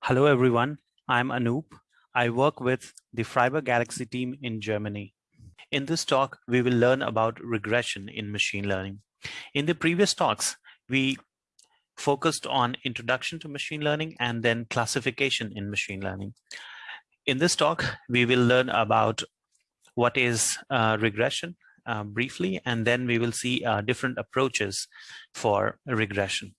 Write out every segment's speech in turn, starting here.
Hello, everyone. I'm Anoop. I work with the Freiburg Galaxy team in Germany. In this talk, we will learn about regression in machine learning. In the previous talks, we focused on introduction to machine learning and then classification in machine learning. In this talk, we will learn about what is uh, regression uh, briefly, and then we will see uh, different approaches for regression.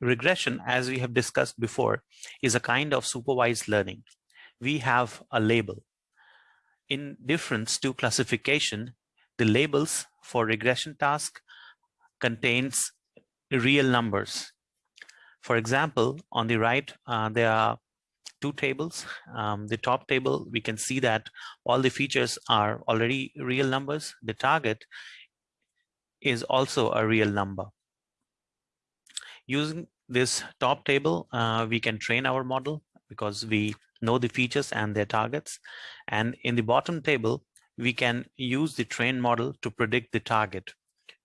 Regression, as we have discussed before, is a kind of supervised learning. We have a label. In difference to classification, the labels for regression task contains real numbers. For example, on the right, uh, there are two tables. Um, the top table, we can see that all the features are already real numbers. The target is also a real number. Using this top table, uh, we can train our model because we know the features and their targets. And in the bottom table, we can use the trained model to predict the target.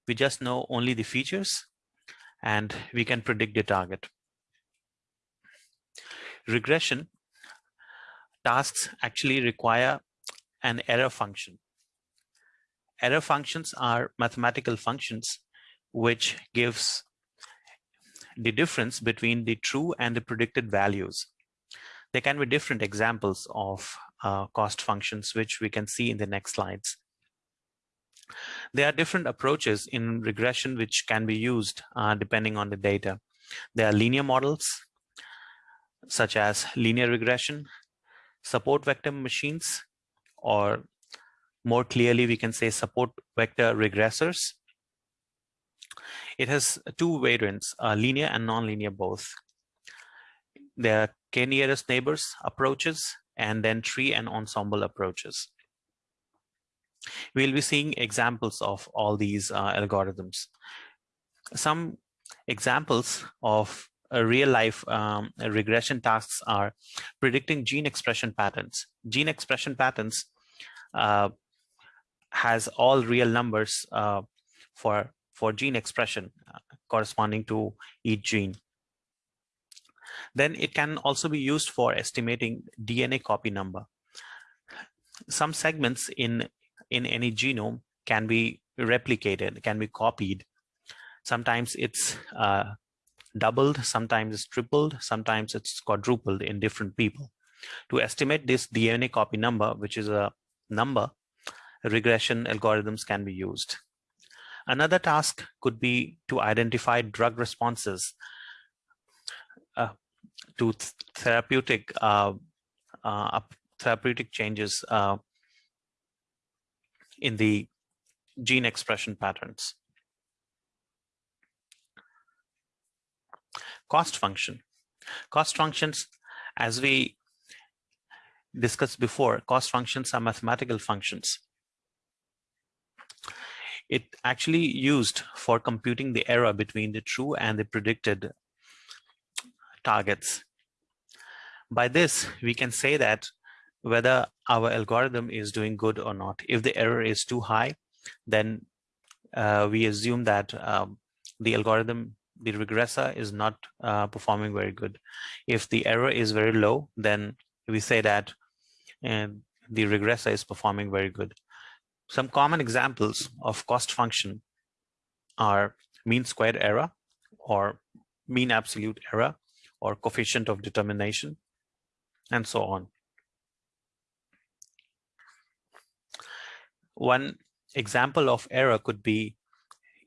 We just know only the features and we can predict the target. Regression tasks actually require an error function. Error functions are mathematical functions which gives the difference between the true and the predicted values. There can be different examples of uh, cost functions, which we can see in the next slides. There are different approaches in regression which can be used uh, depending on the data. There are linear models, such as linear regression, support vector machines, or more clearly, we can say support vector regressors. It has two variants, uh, linear and nonlinear both. There are k-nearest neighbors approaches and then tree and ensemble approaches. We'll be seeing examples of all these uh, algorithms. Some examples of real life um, regression tasks are predicting gene expression patterns. Gene expression patterns uh, has all real numbers uh, for for gene expression uh, corresponding to each gene. Then it can also be used for estimating DNA copy number. Some segments in, in any genome can be replicated, can be copied. Sometimes it's uh, doubled, sometimes it's tripled, sometimes it's quadrupled in different people. To estimate this DNA copy number, which is a number, regression algorithms can be used. Another task could be to identify drug responses uh, to th therapeutic uh, uh, therapeutic changes uh, in the gene expression patterns. Cost function. Cost functions, as we discussed before, cost functions are mathematical functions it actually used for computing the error between the true and the predicted targets. By this, we can say that whether our algorithm is doing good or not. If the error is too high, then uh, we assume that um, the algorithm, the regressor is not uh, performing very good. If the error is very low, then we say that uh, the regressor is performing very good. Some common examples of cost function are mean squared error or mean absolute error or coefficient of determination and so on. One example of error could be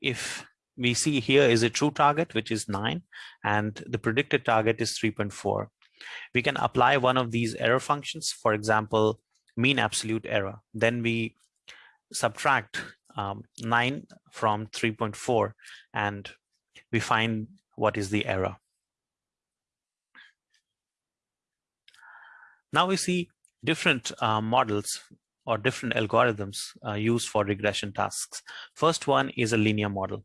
if we see here is a true target, which is 9, and the predicted target is 3.4. We can apply one of these error functions, for example, mean absolute error. Then we subtract um, 9 from 3.4 and we find what is the error. Now we see different uh, models or different algorithms uh, used for regression tasks. First one is a linear model.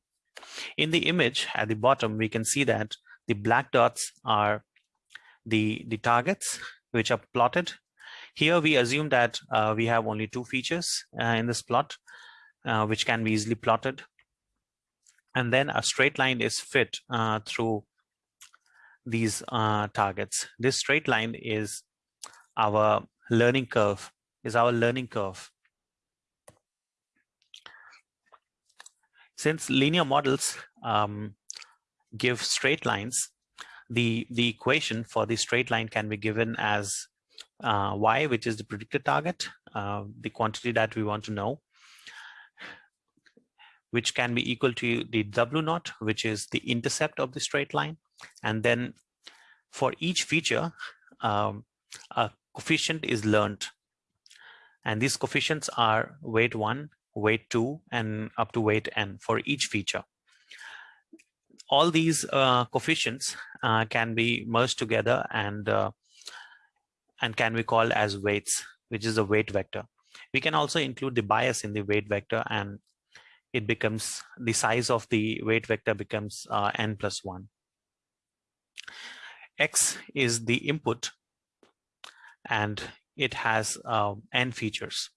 In the image at the bottom, we can see that the black dots are the, the targets which are plotted here we assume that uh, we have only two features uh, in this plot, uh, which can be easily plotted. And then a straight line is fit uh, through these uh, targets. This straight line is our learning curve, is our learning curve. Since linear models um, give straight lines, the, the equation for the straight line can be given as uh, y, which is the predicted target, uh, the quantity that we want to know, which can be equal to the W naught, which is the intercept of the straight line. And then for each feature, um, a coefficient is learned. And these coefficients are weight one, weight two, and up to weight n for each feature. All these uh, coefficients uh, can be merged together and uh, and can be called as weights, which is a weight vector. We can also include the bias in the weight vector and it becomes the size of the weight vector becomes uh, n plus 1. X is the input and it has uh, n features.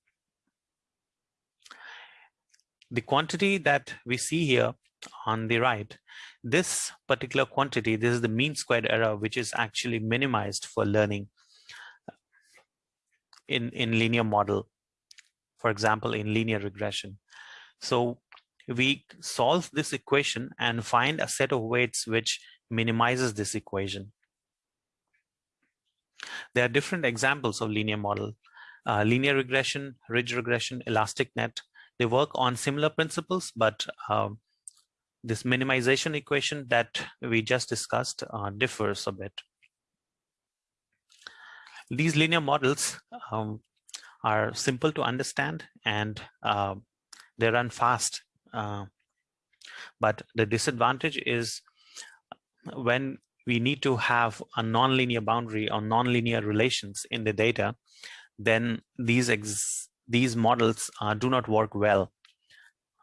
The quantity that we see here on the right, this particular quantity, this is the mean squared error, which is actually minimized for learning in, in linear model, for example, in linear regression. So we solve this equation and find a set of weights which minimizes this equation. There are different examples of linear model. Uh, linear regression, ridge regression, elastic net, they work on similar principles, but uh, this minimization equation that we just discussed uh, differs a bit. These linear models um, are simple to understand and uh, they run fast. Uh, but the disadvantage is when we need to have a nonlinear boundary or nonlinear relations in the data, then these these models uh, do not work well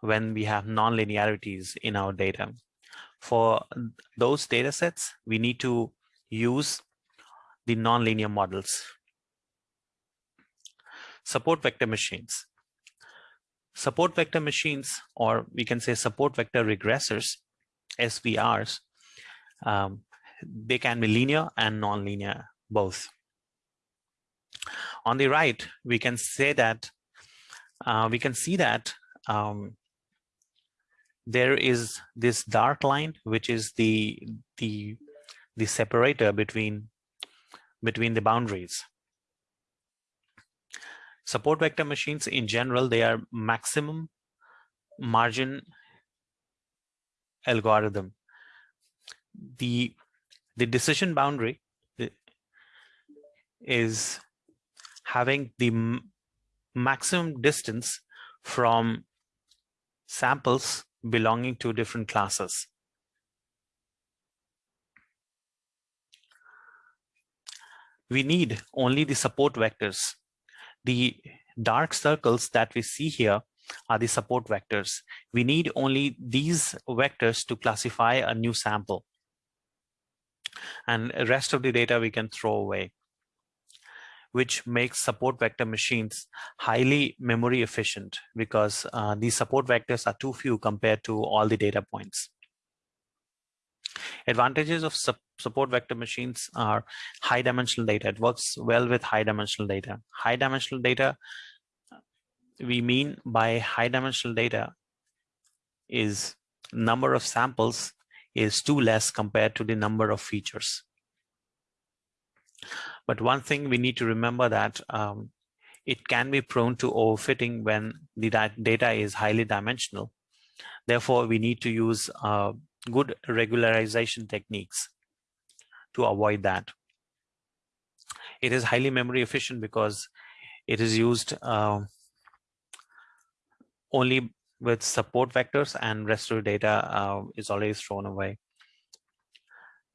when we have nonlinearities in our data. For those data sets, we need to use the nonlinear models. Support vector machines. Support vector machines, or we can say support vector regressors, SVRs, um, they can be linear and nonlinear, both. On the right, we can say that uh, we can see that um, there is this dark line, which is the the the separator between between the boundaries. Support vector machines in general, they are maximum margin algorithm. The the decision boundary eh, is having the maximum distance from samples belonging to different classes. We need only the support vectors. The dark circles that we see here are the support vectors. We need only these vectors to classify a new sample and rest of the data we can throw away which makes support vector machines highly memory efficient because uh, these support vectors are too few compared to all the data points. Advantages of support vector machines are high dimensional data. It works well with high dimensional data. High dimensional data, we mean by high dimensional data is number of samples is too less compared to the number of features. But one thing we need to remember that um, it can be prone to overfitting when the data is highly dimensional. Therefore, we need to use uh, good regularization techniques to avoid that. It is highly memory efficient because it is used uh, only with support vectors and rest of the data uh, is always thrown away.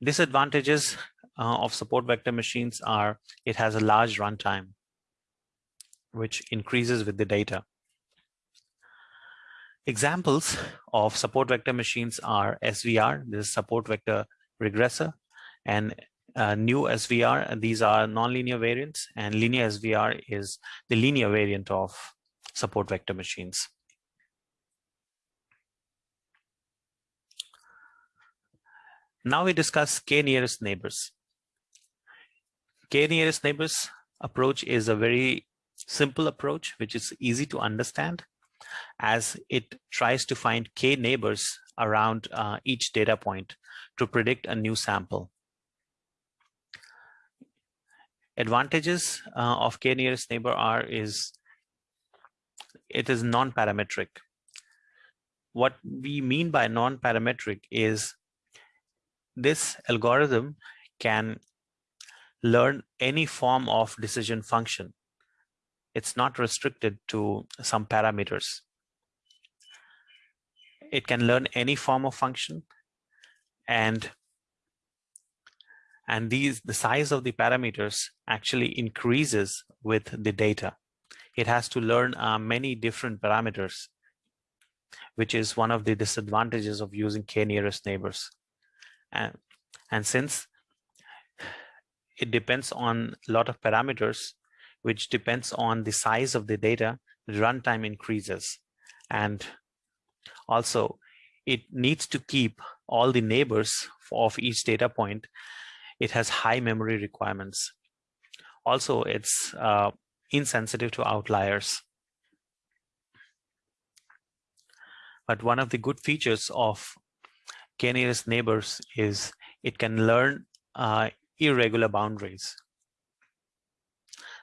Disadvantages uh, of support vector machines are it has a large runtime, which increases with the data. Examples of support vector machines are SVR, this is support vector regressor, and uh, NuSVR, these are nonlinear variants, and linear SVR is the linear variant of support vector machines. Now we discuss k nearest neighbors. K nearest neighbors approach is a very simple approach, which is easy to understand as it tries to find k neighbors around uh, each data point to predict a new sample. Advantages uh, of k nearest neighbor are is it is non-parametric. What we mean by non-parametric is this algorithm can learn any form of decision function. It's not restricted to some parameters. It can learn any form of function and and these the size of the parameters actually increases with the data. It has to learn uh, many different parameters, which is one of the disadvantages of using k nearest neighbors. And, and since it depends on a lot of parameters, which depends on the size of the data, the runtime increases. And also, it needs to keep all the neighbors of each data point. It has high memory requirements. Also, it's uh, insensitive to outliers. But one of the good features of k-nearest neighbors is it can learn uh, irregular boundaries.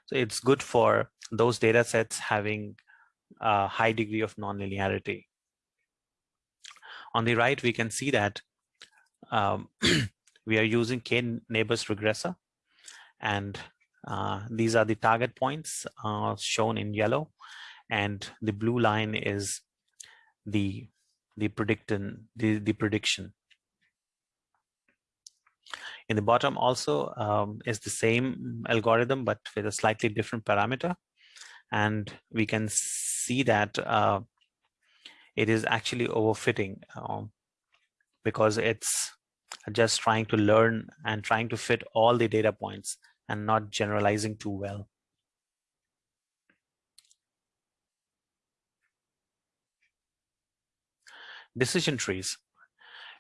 So it's good for those data sets having a high degree of nonlinearity. On the right, we can see that um, we are using k-neighbors regressor, and uh, these are the target points uh, shown in yellow, and the blue line is the the prediction the, the prediction. In the bottom also um, is the same algorithm, but with a slightly different parameter. And we can see that uh, it is actually overfitting um, because it's just trying to learn and trying to fit all the data points and not generalizing too well. Decision trees.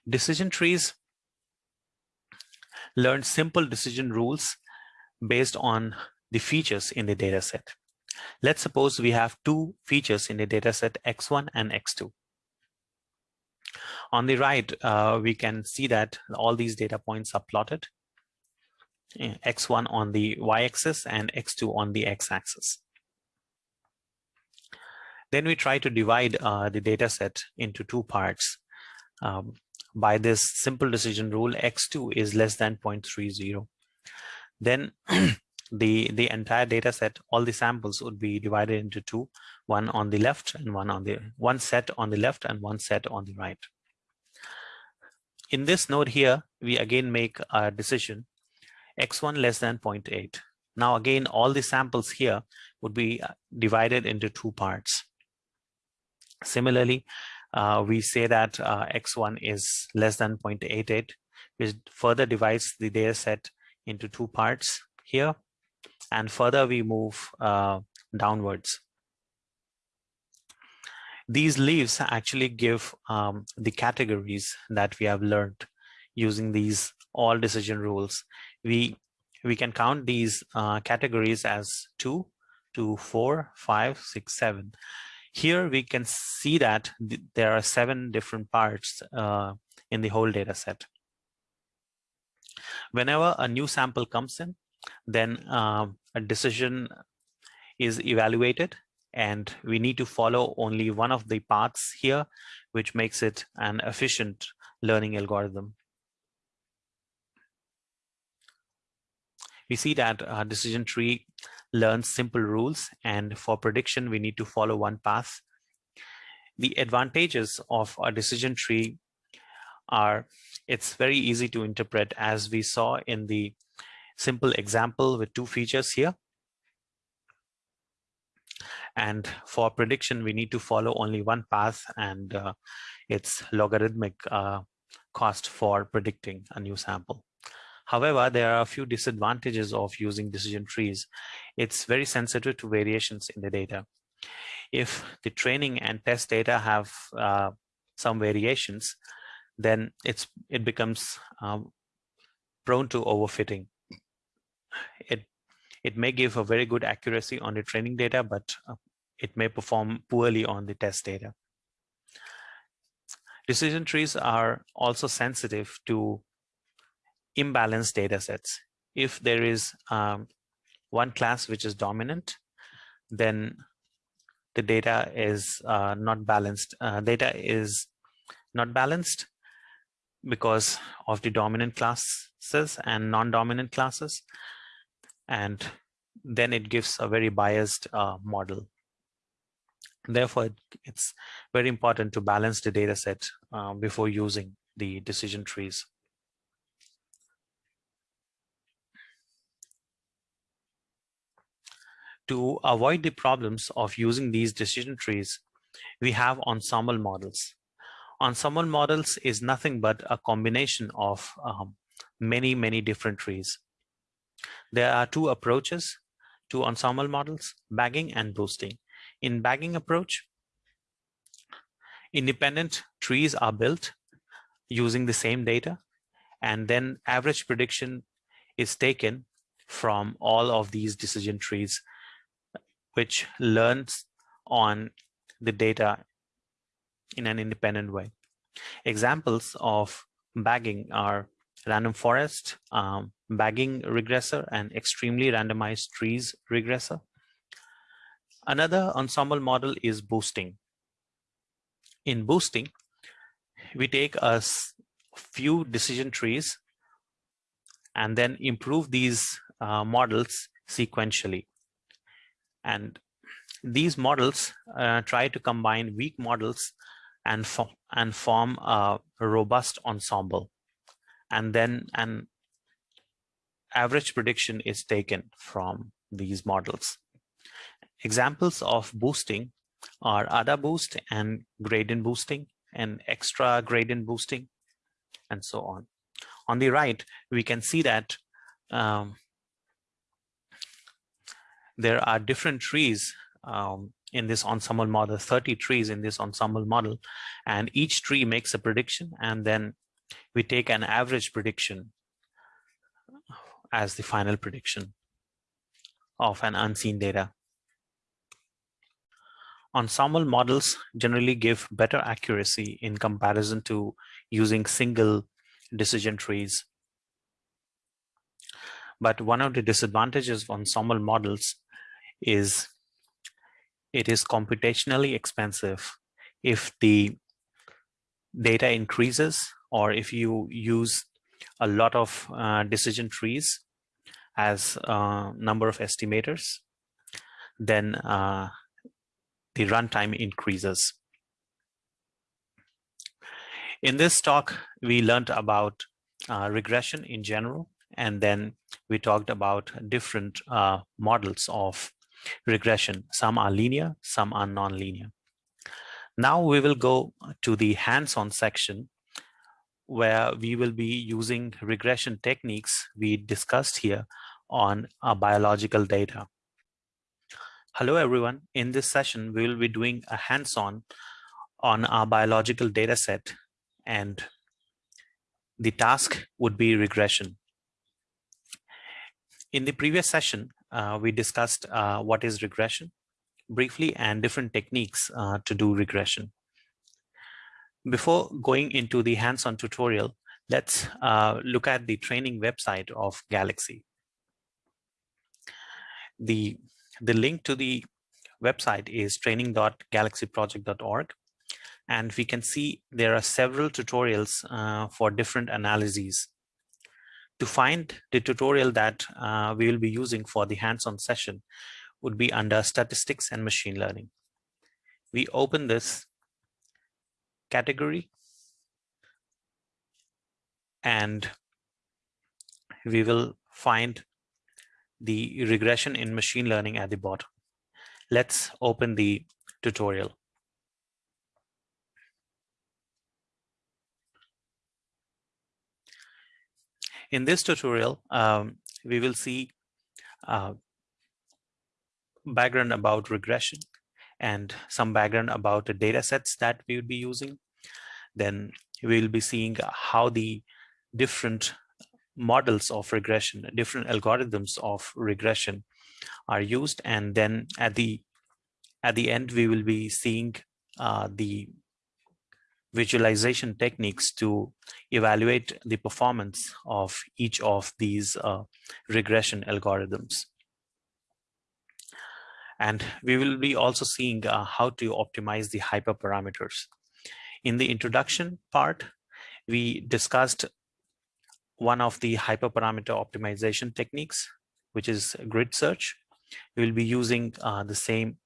Decision trees learn simple decision rules based on the features in the data set. Let's suppose we have two features in the data set x1 and x2. On the right, uh, we can see that all these data points are plotted, eh, x1 on the y-axis and x2 on the x-axis. Then we try to divide uh, the data set into two parts. Um, by this simple decision rule, x2 is less than 0.30. Then the, the entire data set, all the samples would be divided into two, one on the left and one on the, one set on the left and one set on the right. In this node here, we again make a decision, x1 less than 0.8. Now again, all the samples here would be uh, divided into two parts. Similarly, uh, we say that uh, x1 is less than 0.88, which further divides the data set into two parts here. And further we move uh, downwards. These leaves actually give um, the categories that we have learned using these all decision rules. We, we can count these uh, categories as two, two, four, five, six, seven. Here we can see that th there are seven different parts uh, in the whole data set. Whenever a new sample comes in, then uh, a decision is evaluated and we need to follow only one of the paths here, which makes it an efficient learning algorithm. We see that a decision tree learns simple rules and for prediction we need to follow one path. The advantages of a decision tree are it's very easy to interpret as we saw in the simple example with two features here. And for prediction, we need to follow only one path and uh, it's logarithmic uh, cost for predicting a new sample. However, there are a few disadvantages of using decision trees. It's very sensitive to variations in the data. If the training and test data have uh, some variations, then it's it becomes um, prone to overfitting. It it may give a very good accuracy on the training data, but uh, it may perform poorly on the test data. Decision trees are also sensitive to imbalanced data sets. If there is um, one class which is dominant, then the data is uh, not balanced. Uh, data is not balanced because of the dominant classes and non-dominant classes. And then it gives a very biased uh, model. Therefore, it's very important to balance the data set uh, before using the decision trees. To avoid the problems of using these decision trees, we have ensemble models. Ensemble models is nothing but a combination of um, many, many different trees. There are two approaches to ensemble models, bagging and boosting. In bagging approach, independent trees are built using the same data, and then average prediction is taken from all of these decision trees, which learns on the data in an independent way. Examples of bagging are random forest, um, bagging regressor, and extremely randomized trees regressor. Another ensemble model is boosting. In boosting, we take a few decision trees and then improve these uh, models sequentially. And these models uh, try to combine weak models and, fo and form a robust ensemble. And then an average prediction is taken from these models. Examples of boosting are AdaBoost and gradient boosting and extra gradient boosting and so on. On the right, we can see that um, there are different trees um, in this ensemble model, 30 trees in this ensemble model, and each tree makes a prediction, and then we take an average prediction as the final prediction of an unseen data. Ensemble models generally give better accuracy in comparison to using single decision trees. But one of the disadvantages of ensemble models is it is computationally expensive if the data increases or if you use a lot of uh, decision trees as a uh, number of estimators, then uh, the runtime increases. In this talk, we learned about uh, regression in general, and then we talked about different uh, models of regression. Some are linear, some are non-linear. Now we will go to the hands-on section where we will be using regression techniques we discussed here on our biological data. Hello, everyone. In this session, we will be doing a hands-on on our biological data set and the task would be regression. In the previous session, uh, we discussed uh, what is regression briefly and different techniques uh, to do regression. Before going into the hands-on tutorial, let's uh, look at the training website of Galaxy. The, the link to the website is training.galaxyproject.org. And we can see there are several tutorials uh, for different analyses to find the tutorial that uh, we will be using for the hands-on session would be under statistics and machine learning. We open this category and we will find the regression in machine learning at the bottom. Let's open the tutorial. In this tutorial, um, we will see uh, background about regression and some background about the data sets that we would be using. Then we'll be seeing how the different models of regression, different algorithms of regression are used. And then at the at the end, we will be seeing uh, the visualization techniques to evaluate the performance of each of these uh, regression algorithms. And we will be also seeing uh, how to optimize the hyperparameters. In the introduction part, we discussed one of the hyperparameter optimization techniques, which is grid search. We will be using uh, the same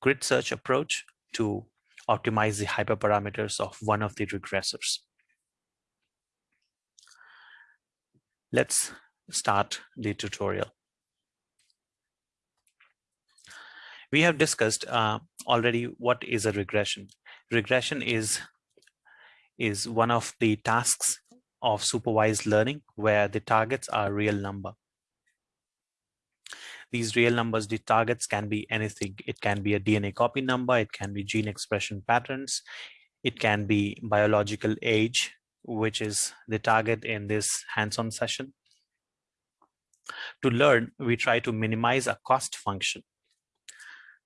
grid search approach to optimize the hyperparameters of one of the regressors. Let's start the tutorial. We have discussed uh, already what is a regression. Regression is, is one of the tasks of supervised learning where the targets are real number. These real numbers, the targets can be anything. It can be a DNA copy number, it can be gene expression patterns, it can be biological age, which is the target in this hands-on session. To learn, we try to minimize a cost function.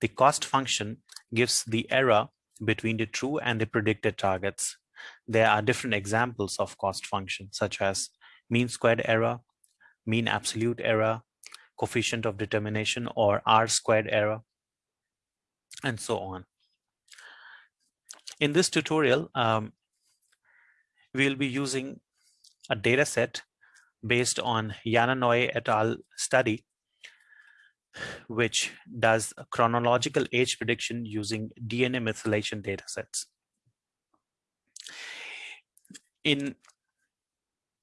The cost function gives the error between the true and the predicted targets. There are different examples of cost function, such as mean squared error, mean absolute error, coefficient of determination or R squared error, and so on. In this tutorial, um, we'll be using a data set based on Jana Naue et al. study, which does chronological age prediction using DNA methylation datasets. In,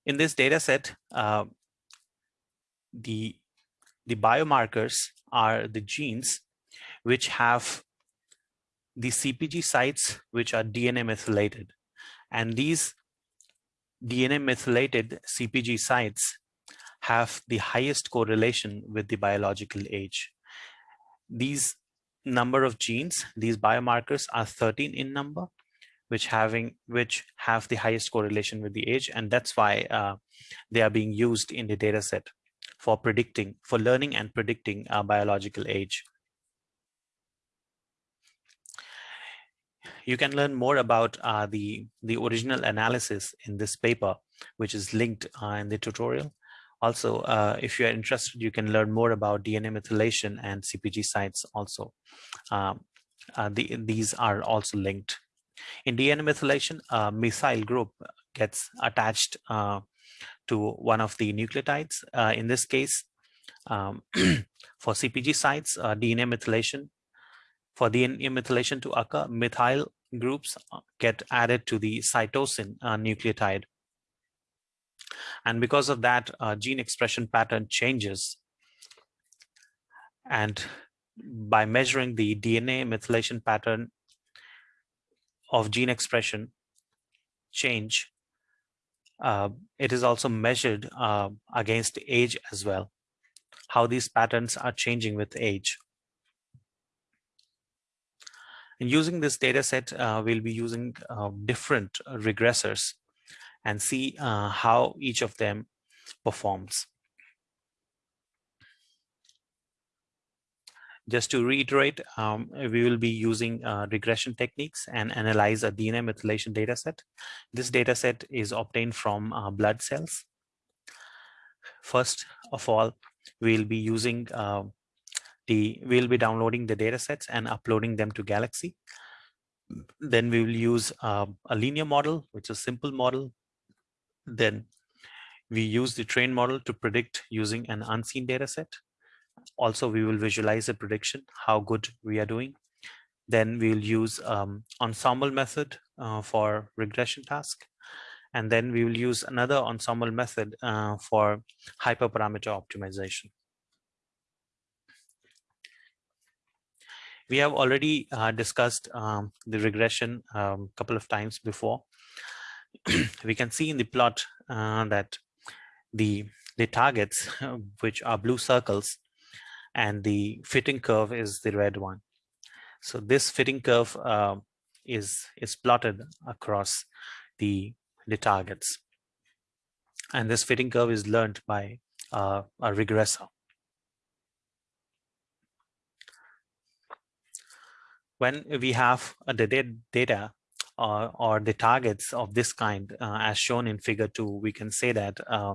in this dataset, uh, the the biomarkers are the genes which have the CPG sites which are DNA methylated. And these DNA methylated CPG sites have the highest correlation with the biological age. These number of genes, these biomarkers are 13 in number, which having which have the highest correlation with the age, and that's why uh, they are being used in the data set for predicting, for learning and predicting our biological age. You can learn more about uh, the, the original analysis in this paper, which is linked uh, in the tutorial. Also, uh, if you're interested, you can learn more about DNA methylation and CPG sites also. Um, uh, the, these are also linked. In DNA methylation, a methyl group gets attached uh, to one of the nucleotides. Uh, in this case, um, for CPG sites, uh, DNA methylation, for DNA methylation to occur, methyl groups uh, get added to the cytosine uh, nucleotide. And because of that, uh, gene expression pattern changes. And by measuring the DNA methylation pattern of gene expression change, uh, it is also measured uh, against age as well, how these patterns are changing with age. And using this data set, uh, we'll be using uh, different regressors and see uh, how each of them performs. Just to reiterate, um, we will be using uh, regression techniques and analyze a DNA methylation dataset. This dataset is obtained from uh, blood cells. First of all, we'll be using uh, the, we'll be downloading the datasets and uploading them to Galaxy. Then we will use uh, a linear model, which is a simple model. Then we use the train model to predict using an unseen dataset also we will visualize a prediction how good we are doing. Then we'll use um, ensemble method uh, for regression task. And then we will use another ensemble method uh, for hyperparameter optimization. We have already uh, discussed um, the regression a um, couple of times before we can see in the plot uh, that the the targets which are blue circles and the fitting curve is the red one. So this fitting curve uh, is, is plotted across the the targets. And this fitting curve is learned by uh, a regressor. When we have the data uh, or the targets of this kind, uh, as shown in figure two, we can say that uh,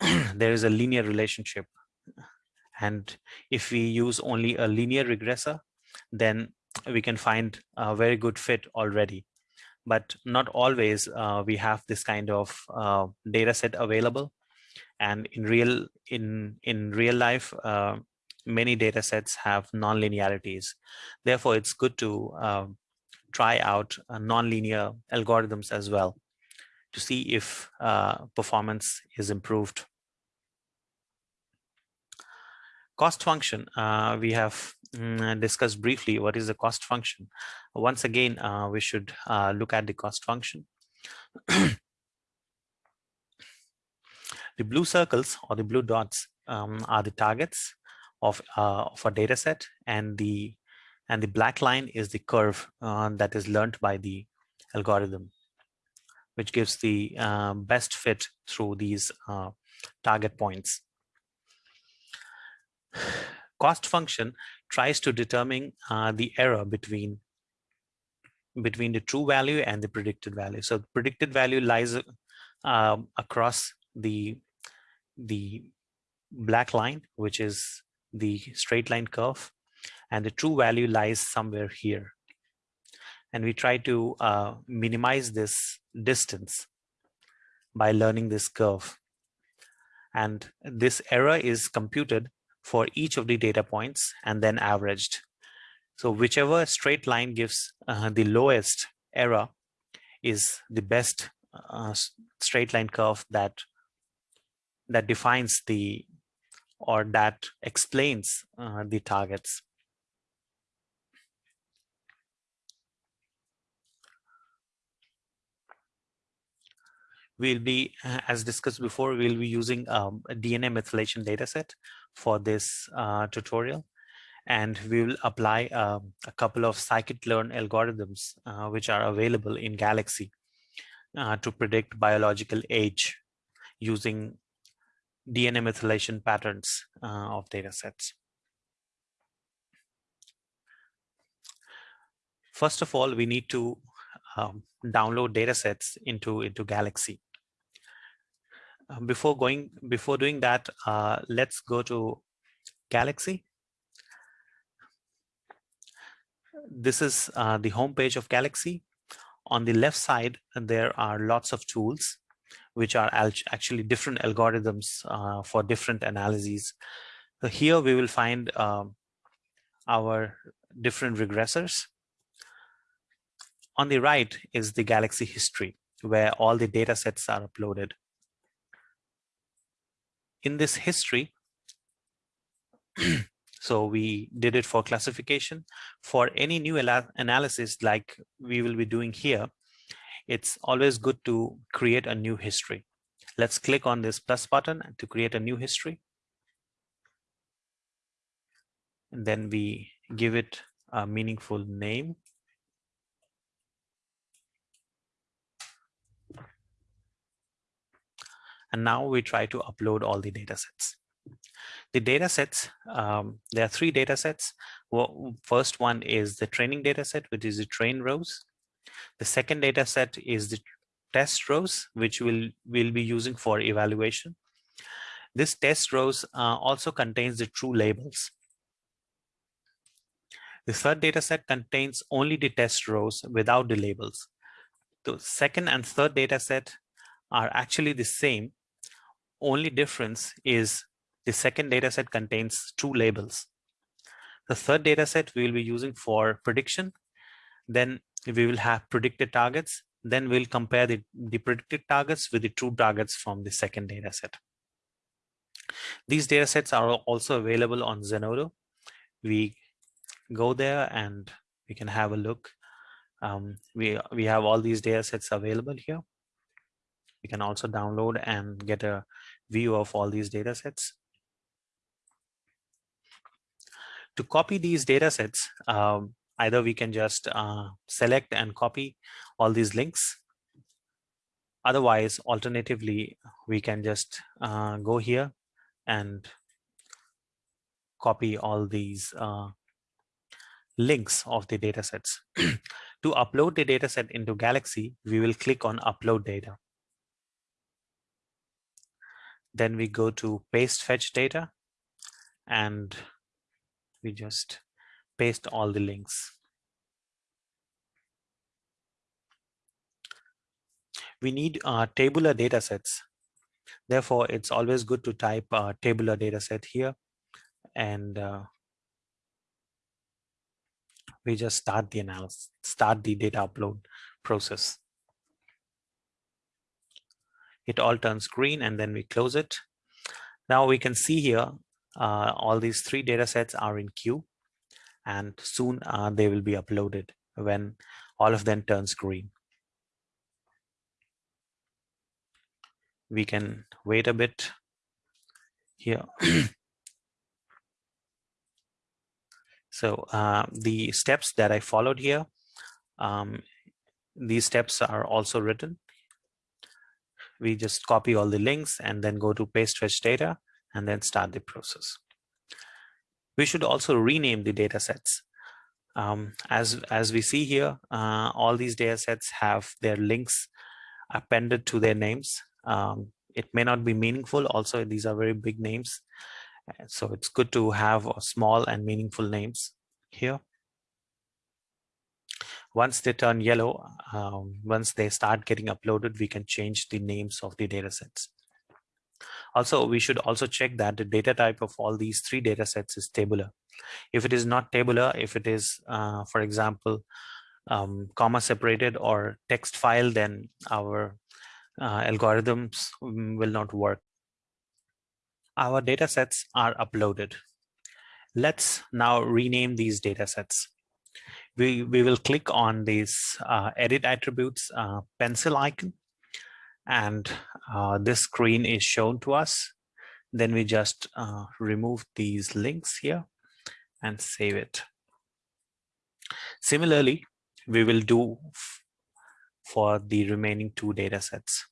there is a linear relationship. And if we use only a linear regressor, then we can find a very good fit already. But not always uh, we have this kind of uh, data set available. And in real in in real life, uh, many data sets have non-linearities. Therefore, it's good to um, try out uh, nonlinear algorithms as well to see if uh, performance is improved. Cost function, uh, we have mm, discussed briefly what is the cost function. Once again, uh, we should uh, look at the cost function. the blue circles or the blue dots um, are the targets of, uh, of a data set and the and the black line is the curve uh, that is learned by the algorithm, which gives the uh, best fit through these uh, target points. Cost function tries to determine uh, the error between between the true value and the predicted value. So predicted value lies um, across the the black line, which is the straight line curve, and the true value lies somewhere here. And we try to uh, minimize this distance by learning this curve. And this error is computed for each of the data points and then averaged. So whichever straight line gives uh, the lowest error is the best uh, straight line curve that that defines the or that explains uh, the targets. We'll be, uh, as discussed before, we'll be using um, a DNA methylation dataset for this uh, tutorial. And we will apply um, a couple of scikit-learn algorithms, uh, which are available in Galaxy uh, to predict biological age using DNA methylation patterns uh, of datasets. First of all, we need to um, download datasets into, into Galaxy. Before going before doing that uh, let's go to galaxy. This is uh, the home page of galaxy. On the left side there are lots of tools which are actually different algorithms uh, for different analyses. So here we will find um, our different regressors. On the right is the galaxy history where all the data sets are uploaded in this history, so we did it for classification. For any new analysis like we will be doing here, it's always good to create a new history. Let's click on this plus button to create a new history. And then we give it a meaningful name. And now we try to upload all the data sets. The data sets, um, there are three data sets. Well, first one is the training data set, which is the train rows. The second data set is the test rows, which we'll, we'll be using for evaluation. This test rows uh, also contains the true labels. The third data set contains only the test rows without the labels. The second and third data set are actually the same, only difference is the second data set contains two labels. The third data set we will be using for prediction. Then we will have predicted targets. Then we'll compare the, the predicted targets with the true targets from the second data set. These data sets are also available on Zenodo. We go there and we can have a look. Um, we, we have all these data sets available here. You can also download and get a view of all these data sets. To copy these data sets, um, either we can just uh, select and copy all these links Otherwise, alternatively, we can just uh, go here and copy all these uh, links of the data sets. to upload the data set into Galaxy, we will click on upload data. Then we go to paste fetch data and we just paste all the links. We need uh, tabular data sets. Therefore, it's always good to type uh, tabular data set here and uh, we just start the analysis, start the data upload process. It all turns green and then we close it. Now we can see here uh, all these three data sets are in queue and soon uh, they will be uploaded when all of them turns green. We can wait a bit here. So uh, the steps that I followed here, um, these steps are also written. We just copy all the links and then go to paste fetch data and then start the process. We should also rename the data sets. Um, as, as we see here, uh, all these data sets have their links appended to their names. Um, it may not be meaningful. Also, these are very big names. So it's good to have small and meaningful names here. Once they turn yellow, um, once they start getting uploaded, we can change the names of the data sets. Also, we should also check that the data type of all these three data sets is tabular. If it is not tabular, if it is, uh, for example, um, comma separated or text file, then our uh, algorithms will not work our data sets are uploaded. Let's now rename these data sets. We, we will click on this uh, edit attributes uh, pencil icon and uh, this screen is shown to us. Then we just uh, remove these links here and save it. Similarly, we will do for the remaining two data sets.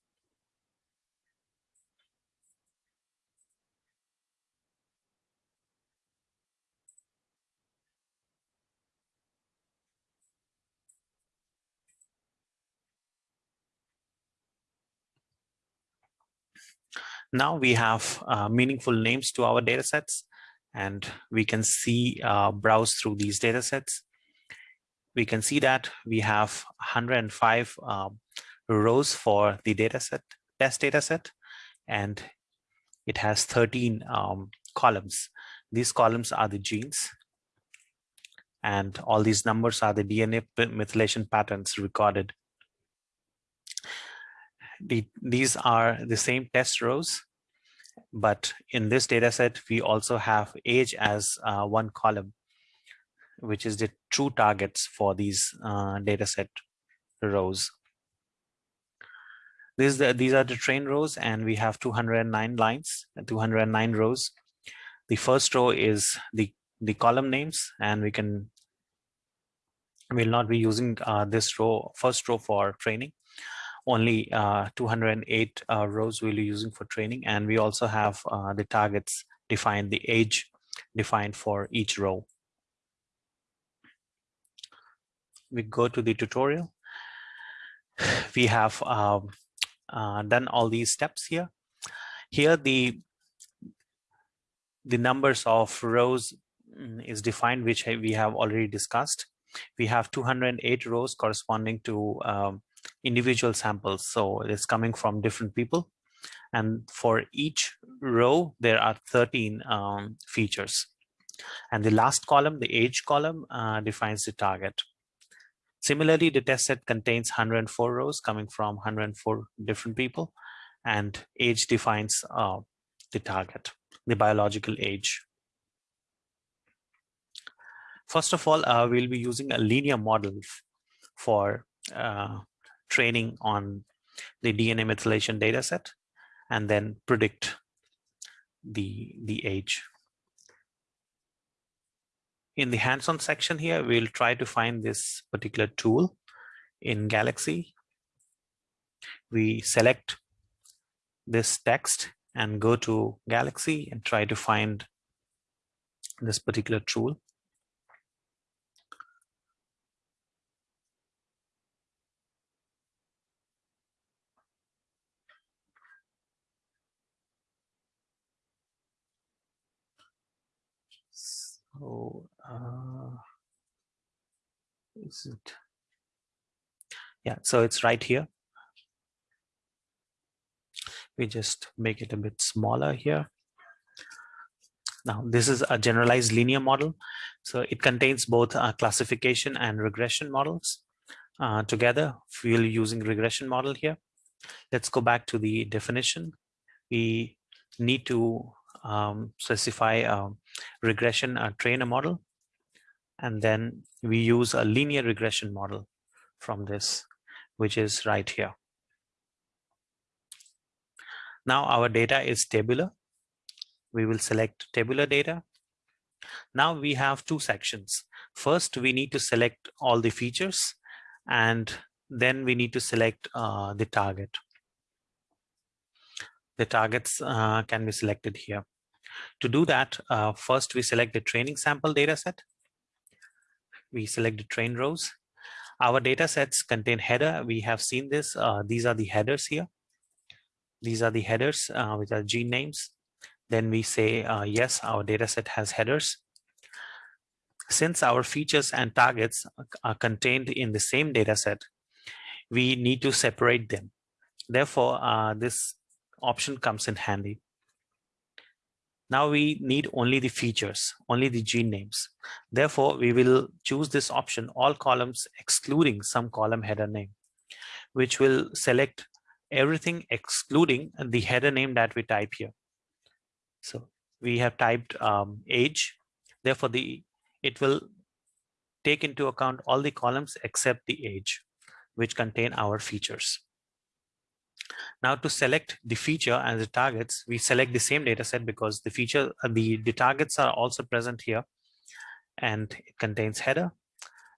Now we have uh, meaningful names to our data sets and we can see uh, browse through these data sets. We can see that we have 105 um, rows for the data set, test data set, and it has 13 um, columns. These columns are the genes and all these numbers are the DNA methylation patterns recorded the, these are the same test rows, but in this data set, we also have age as uh, one column, which is the true targets for these uh, data set rows. The, these are the train rows, and we have 209 lines, 209 rows. The first row is the, the column names, and we can will not be using uh, this row, first row for training only uh, 208 uh, rows we'll be using for training. And we also have uh, the targets defined, the age defined for each row. We go to the tutorial. We have um, uh, done all these steps here. Here the the numbers of rows mm, is defined, which we have already discussed. We have 208 rows corresponding to um, individual samples. So it's coming from different people. And for each row, there are 13 um, features. And the last column, the age column, uh, defines the target. Similarly, the test set contains 104 rows coming from 104 different people, and age defines uh, the target, the biological age. First of all, uh, we'll be using a linear model for uh, training on the DNA methylation data set and then predict the, the age. In the hands-on section here, we'll try to find this particular tool in Galaxy. we select this text and go to Galaxy and try to find this particular tool. Is it? Yeah, so it's right here. We just make it a bit smaller here. Now, this is a generalized linear model. So it contains both uh, classification and regression models uh, together. We're using regression model here. Let's go back to the definition. We need to um, specify a regression uh, trainer model. And then we use a linear regression model from this, which is right here. Now our data is tabular. We will select tabular data. Now we have two sections. First, we need to select all the features and then we need to select uh, the target. The targets uh, can be selected here. To do that, uh, first we select the training sample data set. We select the train rows. Our data sets contain header. We have seen this. Uh, these are the headers here. These are the headers, uh, which are gene names. Then we say, uh, yes, our data set has headers. Since our features and targets are contained in the same data set, we need to separate them. Therefore, uh, this option comes in handy. Now we need only the features, only the gene names. Therefore, we will choose this option, all columns excluding some column header name, which will select everything excluding the header name that we type here. So we have typed um, age. Therefore, the it will take into account all the columns except the age, which contain our features. Now to select the feature and the targets, we select the same data set because the feature, uh, the, the targets are also present here and it contains header.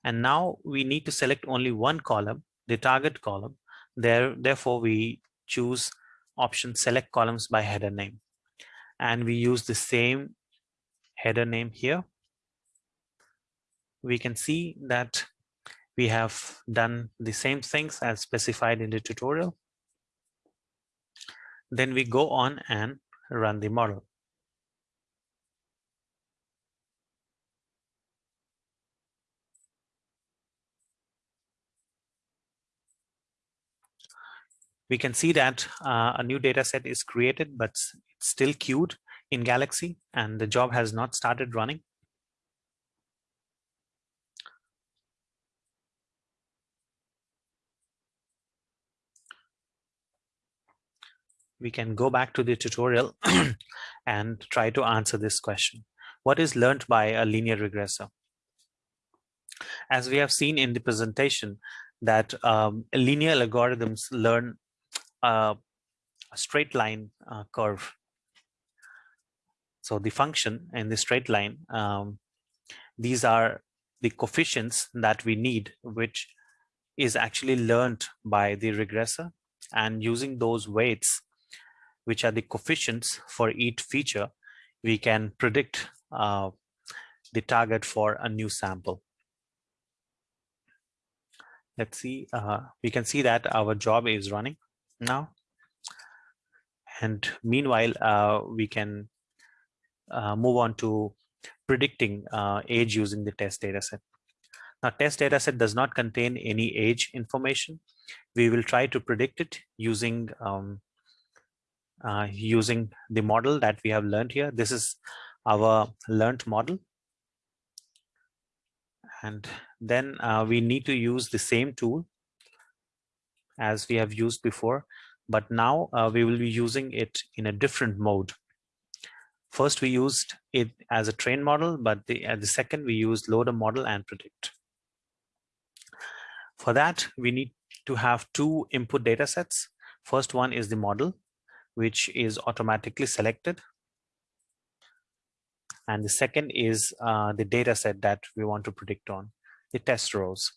And now we need to select only one column, the target column, there, therefore, we choose option select columns by header name. And we use the same header name here. We can see that we have done the same things as specified in the tutorial. Then we go on and run the model. we can see that uh, a new data set is created, but it's still queued in Galaxy and the job has not started running. We can go back to the tutorial and try to answer this question. What is learned by a linear regressor? As we have seen in the presentation, that um, linear algorithms learn a straight line uh, curve. So the function in the straight line, um, these are the coefficients that we need, which is actually learned by the regressor and using those weights, which are the coefficients for each feature, we can predict uh, the target for a new sample. Let's see, uh, we can see that our job is running now. And meanwhile, uh, we can uh, move on to predicting uh, age using the test dataset. Now, test dataset does not contain any age information. We will try to predict it using um, uh, using the model that we have learned here. This is our learned model. And then uh, we need to use the same tool as we have used before, but now uh, we will be using it in a different mode. First, we used it as a train model, but the, uh, the second we used load a model and predict. For that, we need to have two input data sets. First one is the model, which is automatically selected. And the second is uh, the data set that we want to predict on, the test rows.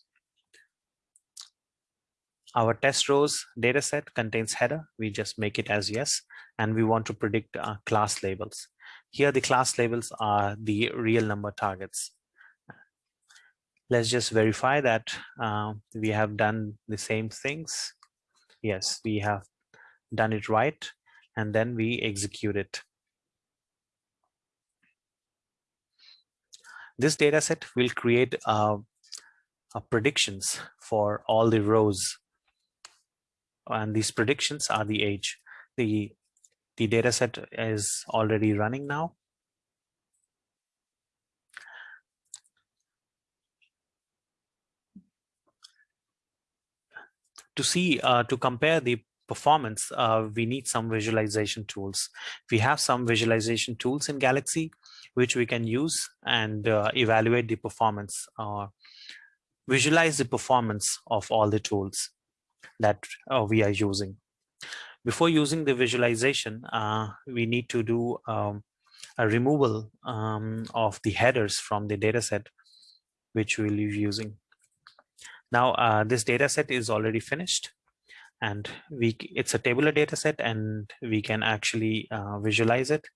our test rows data set contains header. We just make it as yes, and we want to predict uh, class labels. Here, the class labels are the real number targets. Let's just verify that uh, we have done the same things. Yes, we have done it right, and then we execute it. This data set will create uh, predictions for all the rows and these predictions are the age. The, the data set is already running now. To see, uh, to compare the performance, uh, we need some visualization tools. We have some visualization tools in Galaxy, which we can use and uh, evaluate the performance or visualize the performance of all the tools that uh, we are using. Before using the visualization, uh, we need to do um, a removal um, of the headers from the dataset, which we'll be using. Now, uh, this dataset is already finished and we it's a tabular dataset and we can actually uh, visualize it.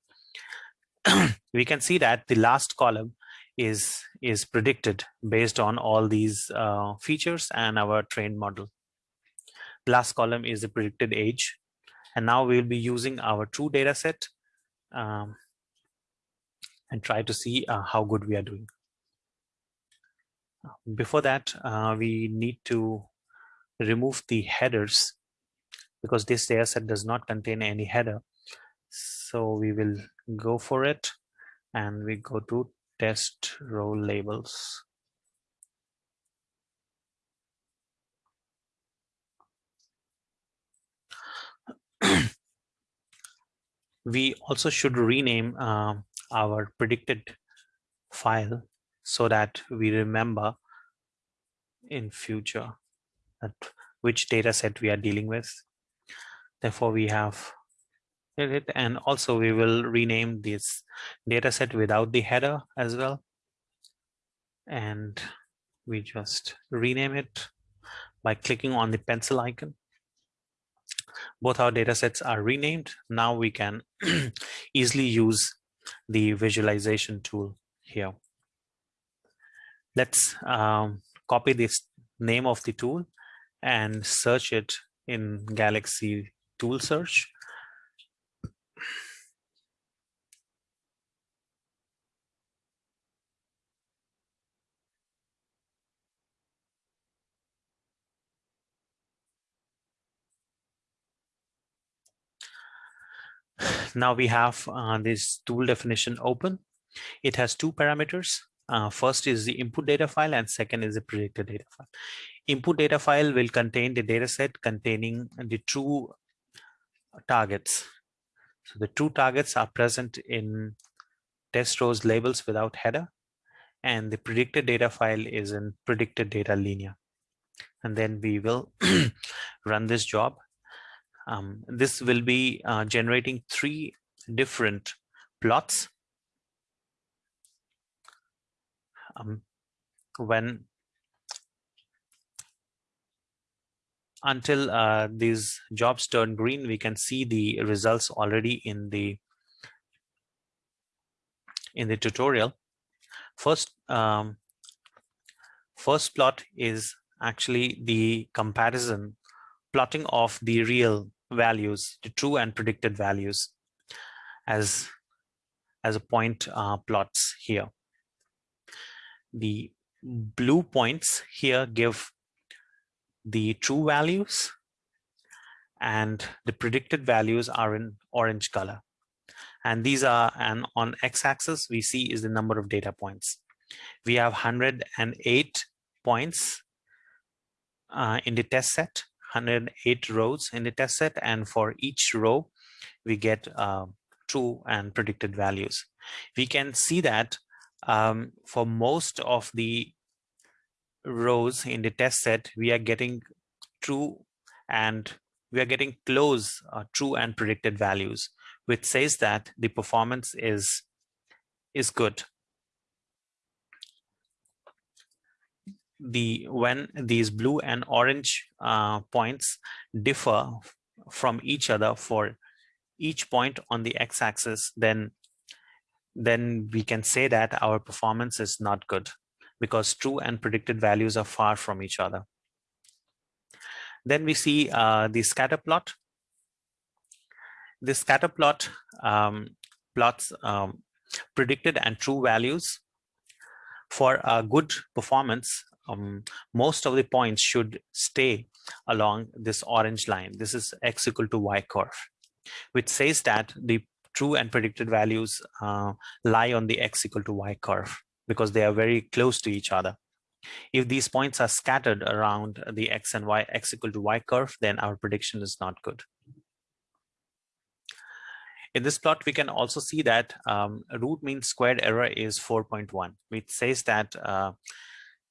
we can see that the last column is is predicted based on all these uh, features and our trained model last column is the predicted age. And now we'll be using our true data set um, and try to see uh, how good we are doing. Before that, uh, we need to remove the headers because this data set does not contain any header. So we will go for it and we go to test row labels. we also should rename uh, our predicted file so that we remember in future that which data set we are dealing with. Therefore, we have it and also we will rename this data set without the header as well. And we just rename it by clicking on the pencil icon both our data sets are renamed. Now we can easily use the visualization tool here. Let's um, copy this name of the tool and search it in Galaxy tool search. now we have uh, this tool definition open. It has two parameters. Uh, first is the input data file and second is the predicted data file. Input data file will contain the data set containing the true targets. So the two targets are present in test rows labels without header and the predicted data file is in predicted data linear. And then we will run this job um, this will be uh, generating three different plots um, when until uh, these jobs turn green we can see the results already in the in the tutorial first um, first plot is actually the comparison plotting of the real values, the true and predicted values as, as a point uh, plots here. The blue points here give the true values and the predicted values are in orange color. And these are, and on x-axis we see is the number of data points. We have 108 points uh, in the test set 108 rows in the test set and for each row we get uh, true and predicted values. We can see that um, for most of the rows in the test set we are getting true and we are getting close uh, true and predicted values which says that the performance is is good. The when these blue and orange uh, points differ from each other for each point on the x-axis, then then we can say that our performance is not good because true and predicted values are far from each other. Then we see uh, the scatter plot. The scatter plot um, plots um, predicted and true values. For a good performance, um, most of the points should stay along this orange line. This is x equal to y curve, which says that the true and predicted values uh, lie on the x equal to y curve because they are very close to each other. If these points are scattered around the x and y, x equal to y curve, then our prediction is not good. In this plot, we can also see that um, root mean squared error is 4.1, which says that uh,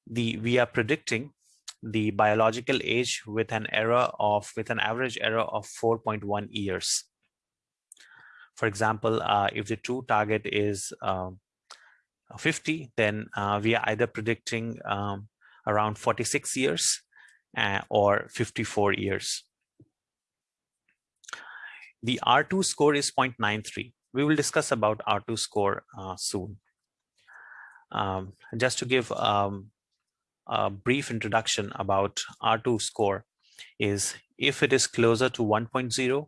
the we are predicting the biological age with an error of with an average error of 4.1 years. For example, uh, if the true target is um, 50, then uh, we are either predicting um, around 46 years uh, or 54 years. The R2 score is 0.93. We will discuss about R2 score uh, soon. Um, just to give um, a brief introduction about R2 score is if it is closer to 1.0,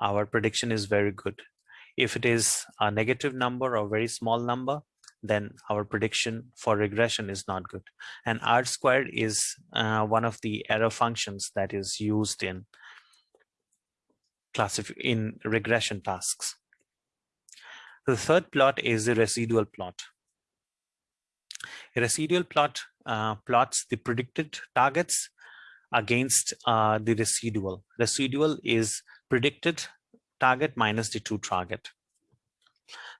our prediction is very good. If it is a negative number or very small number, then our prediction for regression is not good. And R squared is uh, one of the error functions that is used in classif in regression tasks. The third plot is the residual plot. A residual plot uh, plots the predicted targets against uh, the residual. Residual is predicted target minus the true target.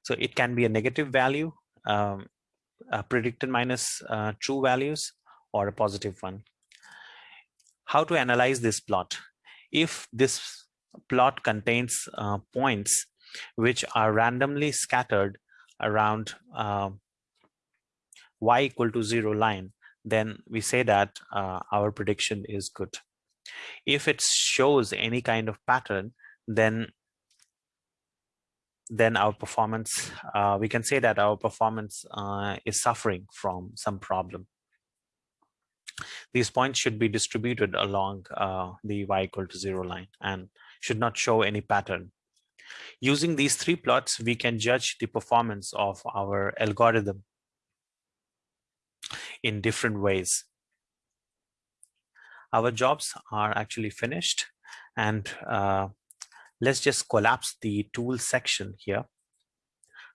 So it can be a negative value, um, predicted minus uh, true values, or a positive one. How to analyze this plot? If this plot contains uh, points which are randomly scattered around uh, y equal to zero line, then we say that uh, our prediction is good. If it shows any kind of pattern, then then our performance, uh, we can say that our performance uh, is suffering from some problem. These points should be distributed along uh, the y equal to zero line and should not show any pattern. Using these three plots, we can judge the performance of our algorithm in different ways. Our jobs are actually finished and uh, let's just collapse the tool section here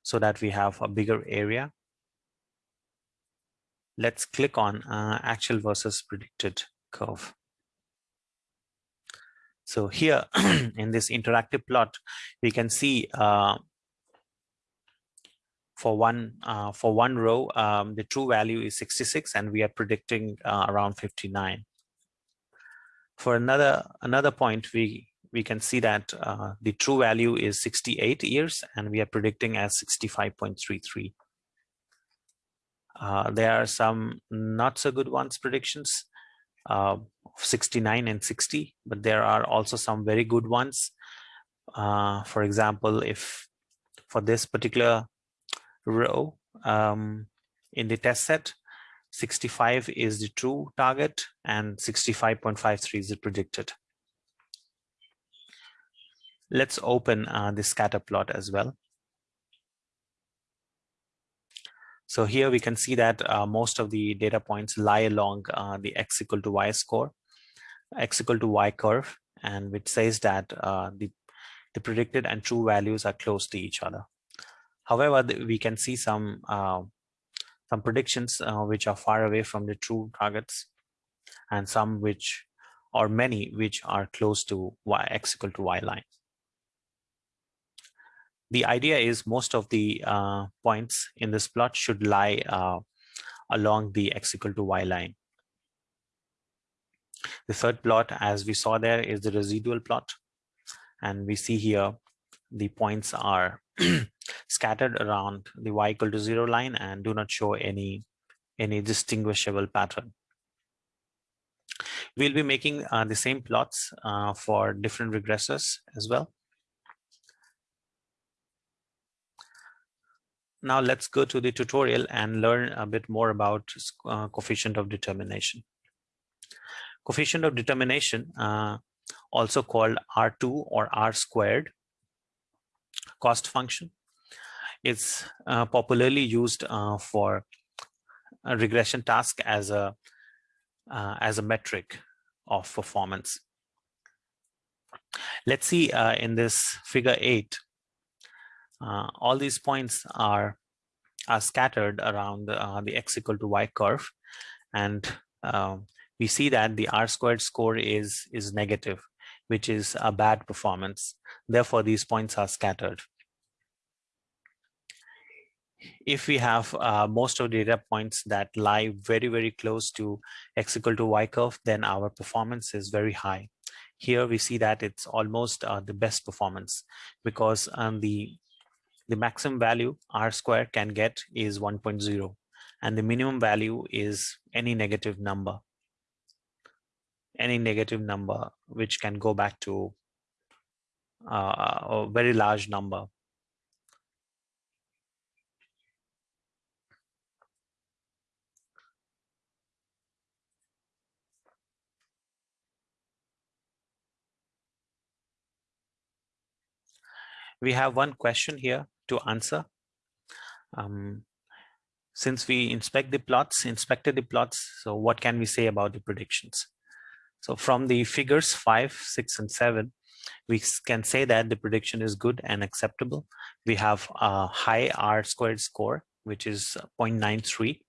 so that we have a bigger area. Let's click on uh, actual versus predicted curve. So here in this interactive plot, we can see uh, for one uh, for one row, um, the true value is 66, and we are predicting uh, around 59. For another another point, we we can see that uh, the true value is 68 years, and we are predicting as 65.33. Uh, there are some not so good ones predictions, uh, 69 and 60, but there are also some very good ones. Uh, for example, if for this particular row um, in the test set, 65 is the true target and 65.53 is the predicted. Let's open uh, the scatter plot as well. So here we can see that uh, most of the data points lie along uh, the x equal to y score, x equal to y curve, and which says that uh, the, the predicted and true values are close to each other. However, we can see some uh, some predictions uh, which are far away from the true targets and some which or many which are close to y x equal to y line the idea is most of the uh, points in this plot should lie uh, along the x equal to y line. The third plot, as we saw there, is the residual plot. And we see here the points are scattered around the y equal to zero line and do not show any, any distinguishable pattern. We'll be making uh, the same plots uh, for different regressors as well. Now let's go to the tutorial and learn a bit more about uh, coefficient of determination. Coefficient of determination, uh, also called R2 or R squared cost function, is uh, popularly used uh, for regression task as a uh, as a metric of performance. Let's see uh, in this figure eight, uh, all these points are are scattered around uh, the x equal to y curve. And uh, we see that the r squared score is is negative which is a bad performance. Therefore these points are scattered. If we have uh, most of the data points that lie very very close to x equal to y curve then our performance is very high. Here we see that it's almost uh, the best performance because um, the the maximum value r square can get is 1.0 and the minimum value is any negative number any negative number which can go back to uh, a very large number. We have one question here to answer. Um, since we inspect the plots, inspected the plots, so what can we say about the predictions? So from the figures five, six, and seven, we can say that the prediction is good and acceptable. We have a high R squared score, which is 0.93,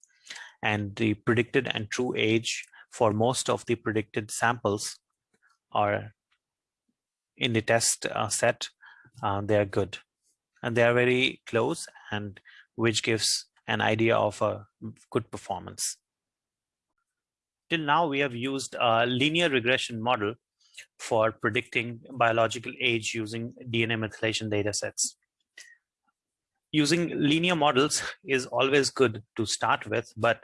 and the predicted and true age for most of the predicted samples are in the test uh, set, uh, they are good and they are very close and which gives an idea of a good performance. Till now, we have used a linear regression model for predicting biological age using DNA methylation data sets. Using linear models is always good to start with, but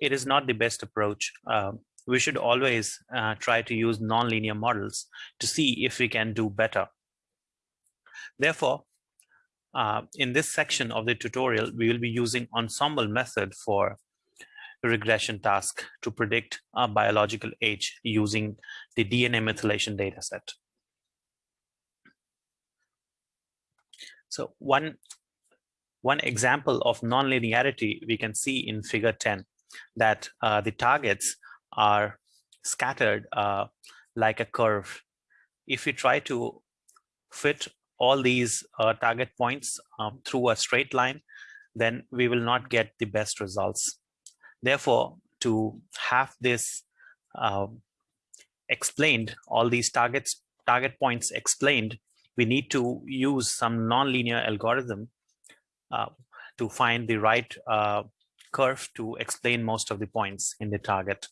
it is not the best approach. Uh, we should always uh, try to use nonlinear models to see if we can do better. Therefore, uh, in this section of the tutorial, we will be using ensemble method for regression task to predict a biological age using the DNA methylation dataset. So one, one example of nonlinearity we can see in figure 10 that uh, the targets are scattered uh, like a curve. If we try to fit all these uh, target points um, through a straight line, then we will not get the best results. Therefore, to have this uh, explained, all these targets, target points explained, we need to use some nonlinear algorithm uh, to find the right uh, curve to explain most of the points in the target.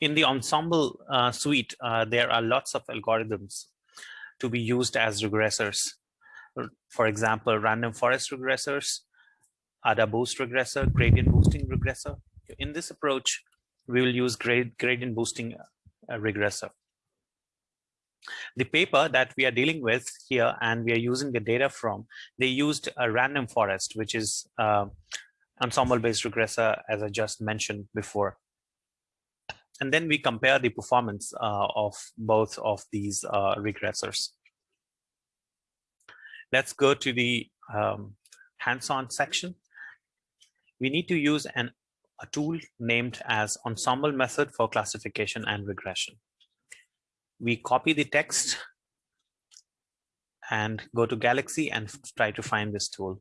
In the ensemble uh, suite, uh, there are lots of algorithms to be used as regressors. For example, random forest regressors, AdaBoost regressor, gradient boosting regressor. In this approach, we will use grad gradient boosting uh, regressor. The paper that we are dealing with here and we are using the data from, they used a random forest, which is uh, ensemble-based regressor, as I just mentioned before and then we compare the performance uh, of both of these uh, regressors. Let's go to the um, hands-on section. We need to use an, a tool named as ensemble method for classification and regression. We copy the text and go to Galaxy and try to find this tool.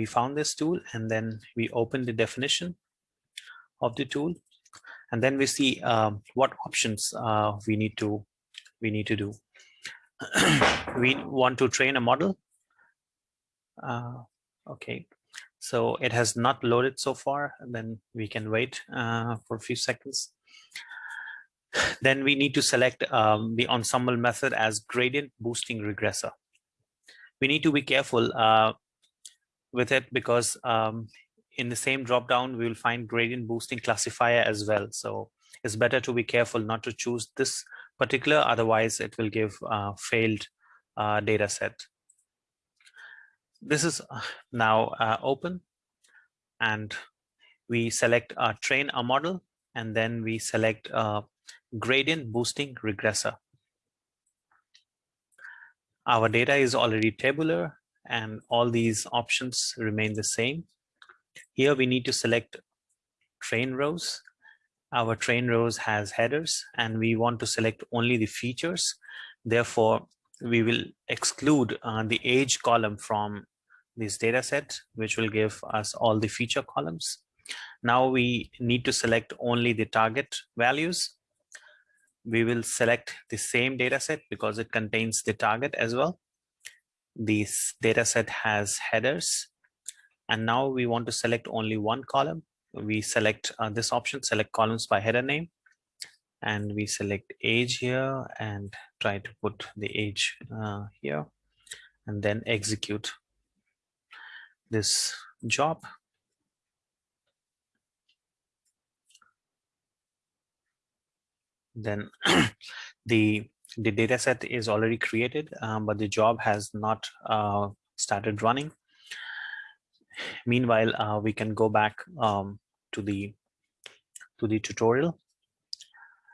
We found this tool and then we open the definition of the tool and then we see um, what options uh, we need to we need to do we want to train a model uh, okay So it has not loaded so far, then we can wait uh, for a few seconds. Then we need to select um, the ensemble method as gradient boosting regressor. We need to be careful uh, with it because um, in the same dropdown, we will find gradient boosting classifier as well. So it's better to be careful not to choose this particular, otherwise it will give uh, failed uh, data set. This is uh, now uh, open and we select uh, train a model and then we select uh, gradient boosting regressor. Our data is already tabular and all these options remain the same. Here we need to select train rows. Our train rows has headers and we want to select only the features. Therefore, we will exclude uh, the age column from this data set, which will give us all the feature columns. Now we need to select only the target values. We will select the same data set because it contains the target as well. This data set has headers. And now we want to select only one column. We select uh, this option, select columns by header name. And we select age here and try to put the age uh, here and then execute this job. Then the the data set is already created, um, but the job has not uh, started running. Meanwhile, uh, we can go back um, to the to the tutorial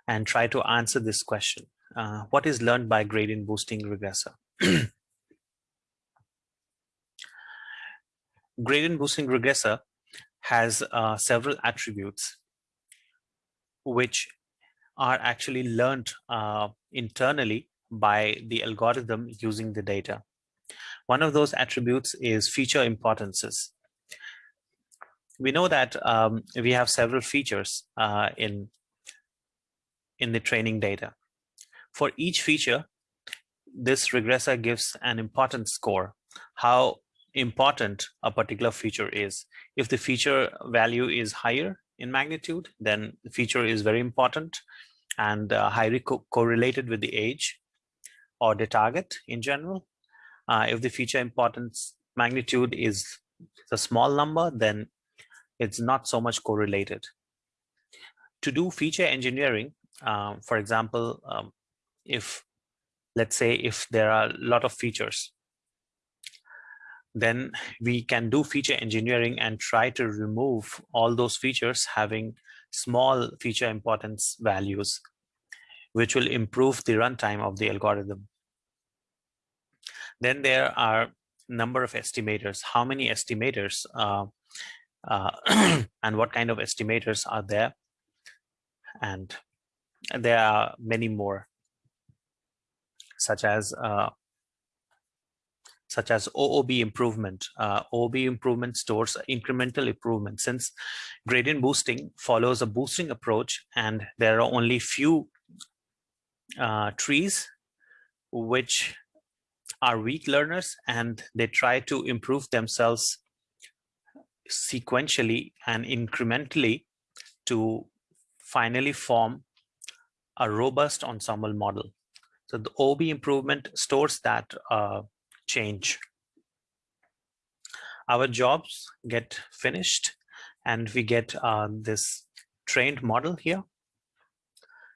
and try to answer this question. Uh, what is learned by gradient boosting regressor? gradient boosting regressor has uh, several attributes which are actually learned uh, internally by the algorithm using the data. One of those attributes is feature importances. We know that um, we have several features uh, in, in the training data. For each feature, this regressor gives an importance score, how important a particular feature is. If the feature value is higher in magnitude, then the feature is very important and uh, highly co correlated with the age or the target in general. Uh, if the feature importance magnitude is a small number, then it's not so much correlated. To do feature engineering, um, for example, um, if let's say if there are a lot of features then we can do feature engineering and try to remove all those features having small feature importance values, which will improve the runtime of the algorithm. Then there are number of estimators, how many estimators uh, uh, and what kind of estimators are there. And there are many more, such as uh, such as OOB improvement. Uh, OOB improvement stores incremental improvement since gradient boosting follows a boosting approach and there are only few uh, trees which are weak learners and they try to improve themselves sequentially and incrementally to finally form a robust ensemble model. So the OOB improvement stores that uh, change. Our jobs get finished and we get uh, this trained model here.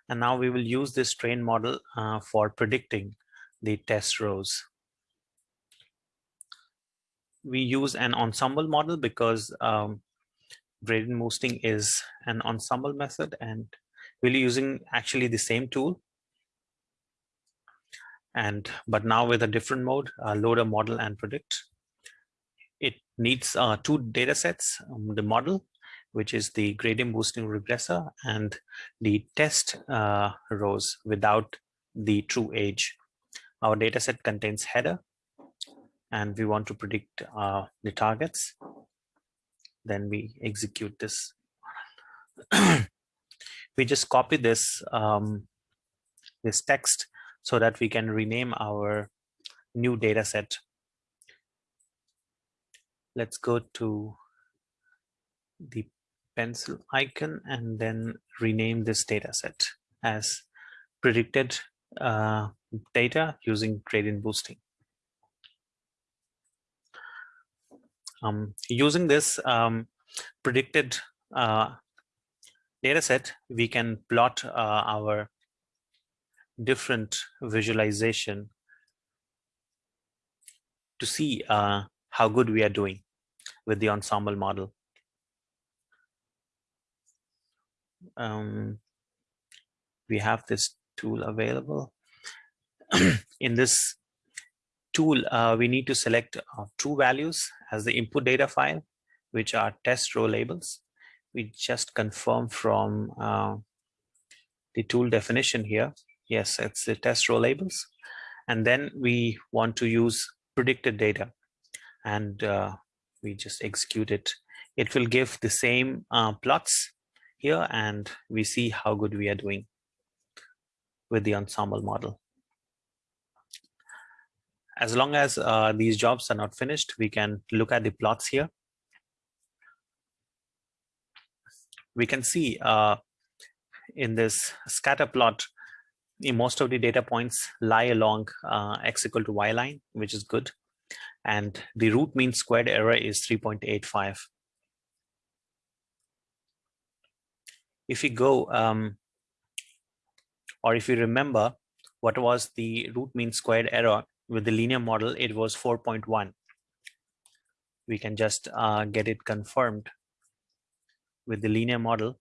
And now we will use this trained model uh, for predicting the test rows. We use an ensemble model because um, gradient boosting is an ensemble method and we're using actually the same tool and but now with a different mode uh, loader model and predict. It needs uh, two data sets um, the model which is the gradient boosting regressor and the test uh, rows without the true age our data set contains header and we want to predict uh, the targets. Then we execute this. We just copy this um, this text so that we can rename our new data set. Let's go to the pencil icon and then rename this data set as predicted uh, data using gradient boosting. Um, using this um, predicted uh, data set, we can plot uh, our different visualization to see uh, how good we are doing with the ensemble model. Um, we have this tool available. In this tool, uh, we need to select uh, true values as the input data file, which are test row labels. We just confirm from uh, the tool definition here. Yes, it's the test row labels. And then we want to use predicted data and uh, we just execute it. It will give the same uh, plots here and we see how good we are doing with the ensemble model. As long as uh, these jobs are not finished, we can look at the plots here. We can see uh, in this scatter plot, most of the data points lie along uh, x equal to y line, which is good. And the root mean squared error is 3.85. If we go, um, or if you remember, what was the root mean squared error with the linear model, it was 4.1. We can just uh, get it confirmed with the linear model.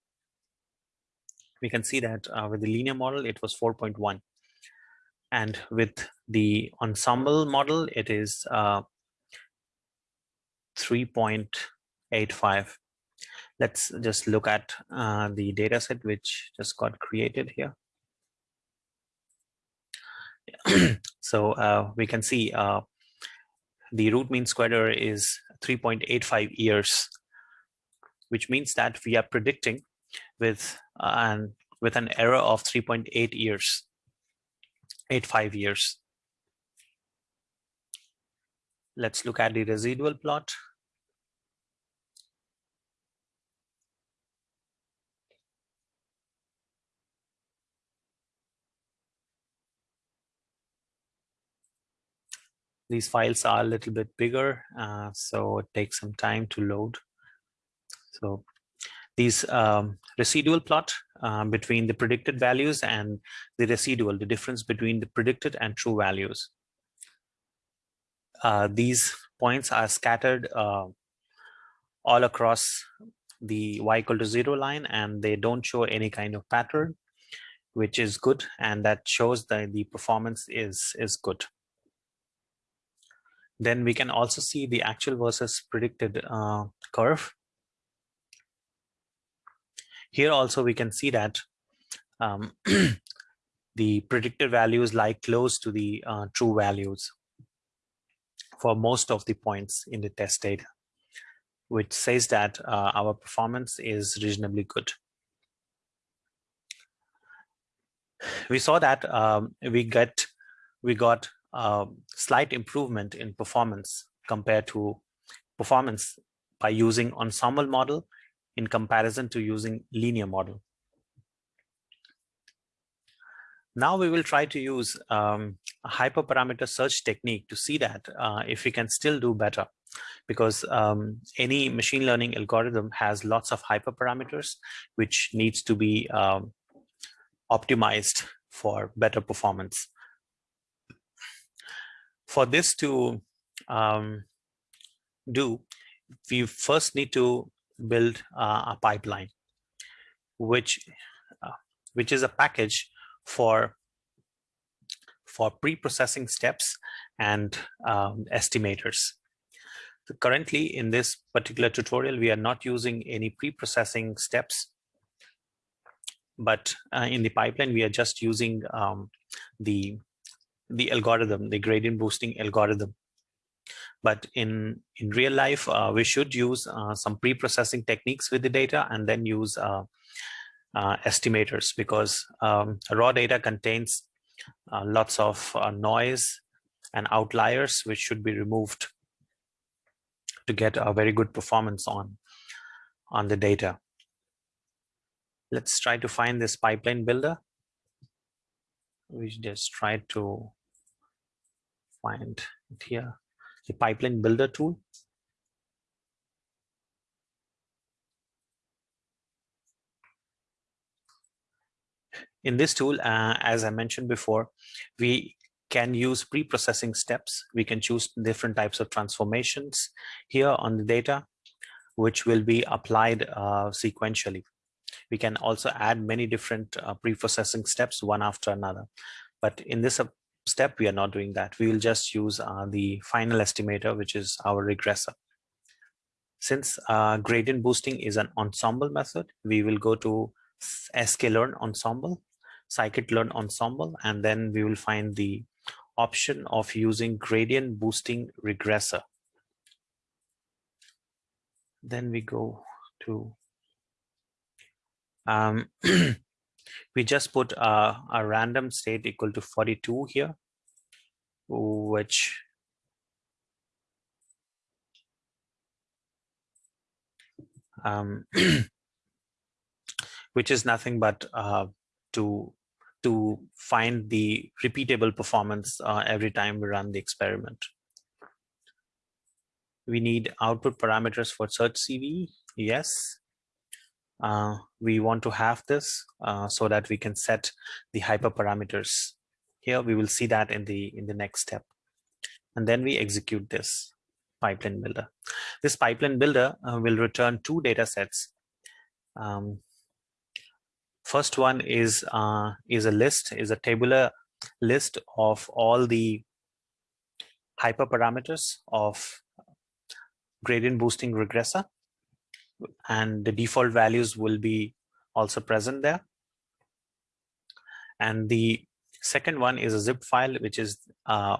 We can see that uh, with the linear model, it was 4.1. And with the ensemble model, it is uh, 3.85. Let's just look at uh, the data set which just got created here. so uh, we can see uh, the root mean square error is 3.85 years, which means that we are predicting with an with an error of 3.8 years, 85 years. Let's look at the residual plot. these files are a little bit bigger, uh, so it takes some time to load. So these um, residual plot uh, between the predicted values and the residual, the difference between the predicted and true values. Uh, these points are scattered uh, all across the y equal to zero line and they don't show any kind of pattern, which is good. And that shows that the performance is, is good. Then we can also see the actual versus predicted uh, curve. Here also we can see that um, the predicted values lie close to the uh, true values for most of the points in the test data, which says that uh, our performance is reasonably good. We saw that um, we get we got uh, slight improvement in performance compared to performance by using ensemble model in comparison to using linear model. Now we will try to use um, a hyperparameter search technique to see that uh, if we can still do better because um, any machine learning algorithm has lots of hyperparameters which needs to be um, optimized for better performance for this to um, do, we first need to build uh, a pipeline, which uh, which is a package for for pre-processing steps and um, estimators. So currently, in this particular tutorial, we are not using any pre-processing steps, but uh, in the pipeline, we are just using um, the the algorithm, the gradient boosting algorithm. But in, in real life, uh, we should use uh, some pre-processing techniques with the data and then use uh, uh estimators because um, raw data contains uh, lots of noise and outliers which should be removed to get a very good performance on on the data. Let's try to find this pipeline builder. We just try to find it here, the pipeline builder tool. In this tool, uh, as I mentioned before, we can use pre-processing steps. We can choose different types of transformations here on the data, which will be applied uh, sequentially. We can also add many different uh, pre-processing steps one after another. But in this uh, step, we are not doing that. We will just use uh, the final estimator, which is our regressor. Since uh, gradient boosting is an ensemble method, we will go to sklearn ensemble, scikit-learn ensemble, and then we will find the option of using gradient boosting regressor. Then we go to, um, we just put a, a random state equal to 42 here, which um, which is nothing but uh, to to find the repeatable performance uh, every time we run the experiment. We need output parameters for search CV. Yes. Uh, we want to have this uh, so that we can set the hyperparameters. Here we will see that in the in the next step. And then we execute this pipeline builder. This pipeline builder uh, will return two data sets. Um, First one is uh, is a list, is a tabular list of all the hyperparameters of gradient boosting regressor. And the default values will be also present there. And the second one is a zip file, which is uh,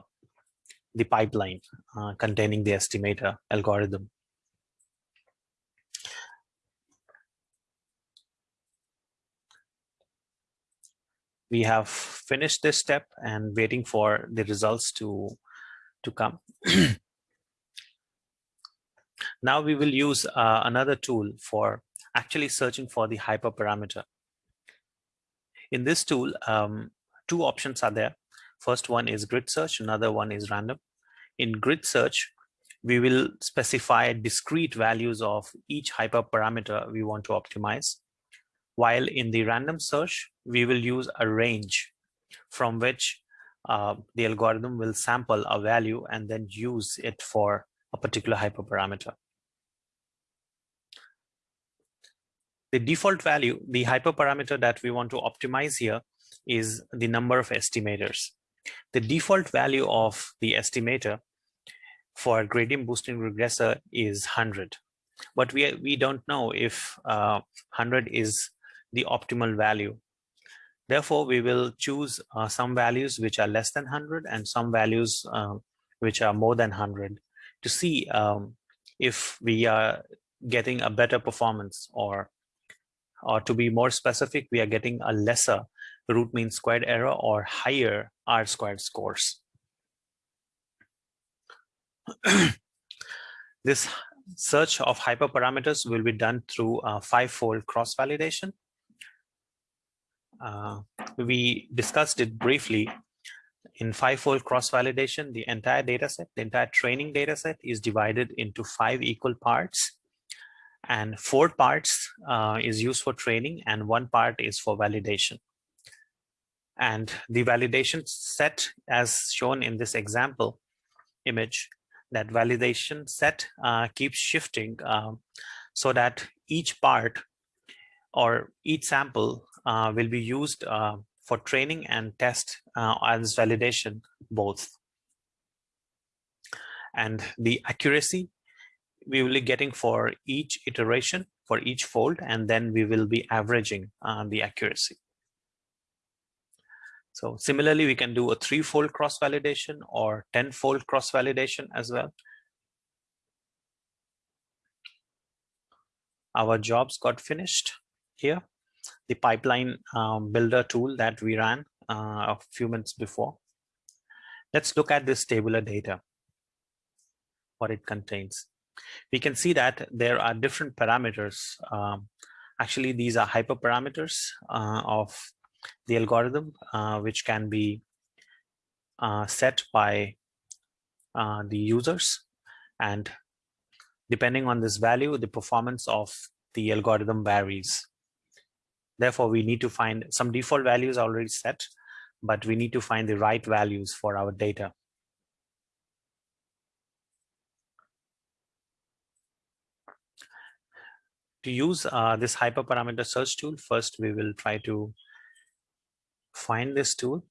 the pipeline uh, containing the estimator algorithm. we have finished this step and waiting for the results to to come now we will use uh, another tool for actually searching for the hyperparameter. In this tool um, two options are there. First one is grid search another one is random. In grid search we will specify discrete values of each hyperparameter we want to optimize. While in the random search, we will use a range from which uh, the algorithm will sample a value and then use it for a particular hyperparameter. The default value, the hyperparameter that we want to optimize here is the number of estimators. The default value of the estimator for gradient boosting regressor is 100. But we, we don't know if uh, 100 is the optimal value. Therefore, we will choose uh, some values which are less than 100 and some values uh, which are more than 100 to see um, if we are getting a better performance or or to be more specific, we are getting a lesser root mean squared error or higher R squared scores. this search of hyperparameters will be done through a five-fold cross-validation. Uh, we discussed it briefly in five-fold cross-validation, the entire data set, the entire training data set is divided into five equal parts. And four parts uh, is used for training and one part is for validation. And the validation set as shown in this example image, that validation set uh, keeps shifting um, so that each part or each sample uh, will be used uh, for training and test uh, as validation both. And the accuracy we will be getting for each iteration for each fold and then we will be averaging uh, the accuracy. So similarly, we can do a three-fold cross-validation or 10-fold cross-validation as well. Our jobs got finished here the pipeline um, builder tool that we ran uh, a few minutes before. Let's look at this tabular data, what it contains. We can see that there are different parameters. Um, actually, these are hyperparameters uh, of the algorithm, uh, which can be uh, set by uh, the users. And depending on this value, the performance of the algorithm varies. Therefore, we need to find some default values already set, but we need to find the right values for our data. To use uh, this hyperparameter search tool, first we will try to find this tool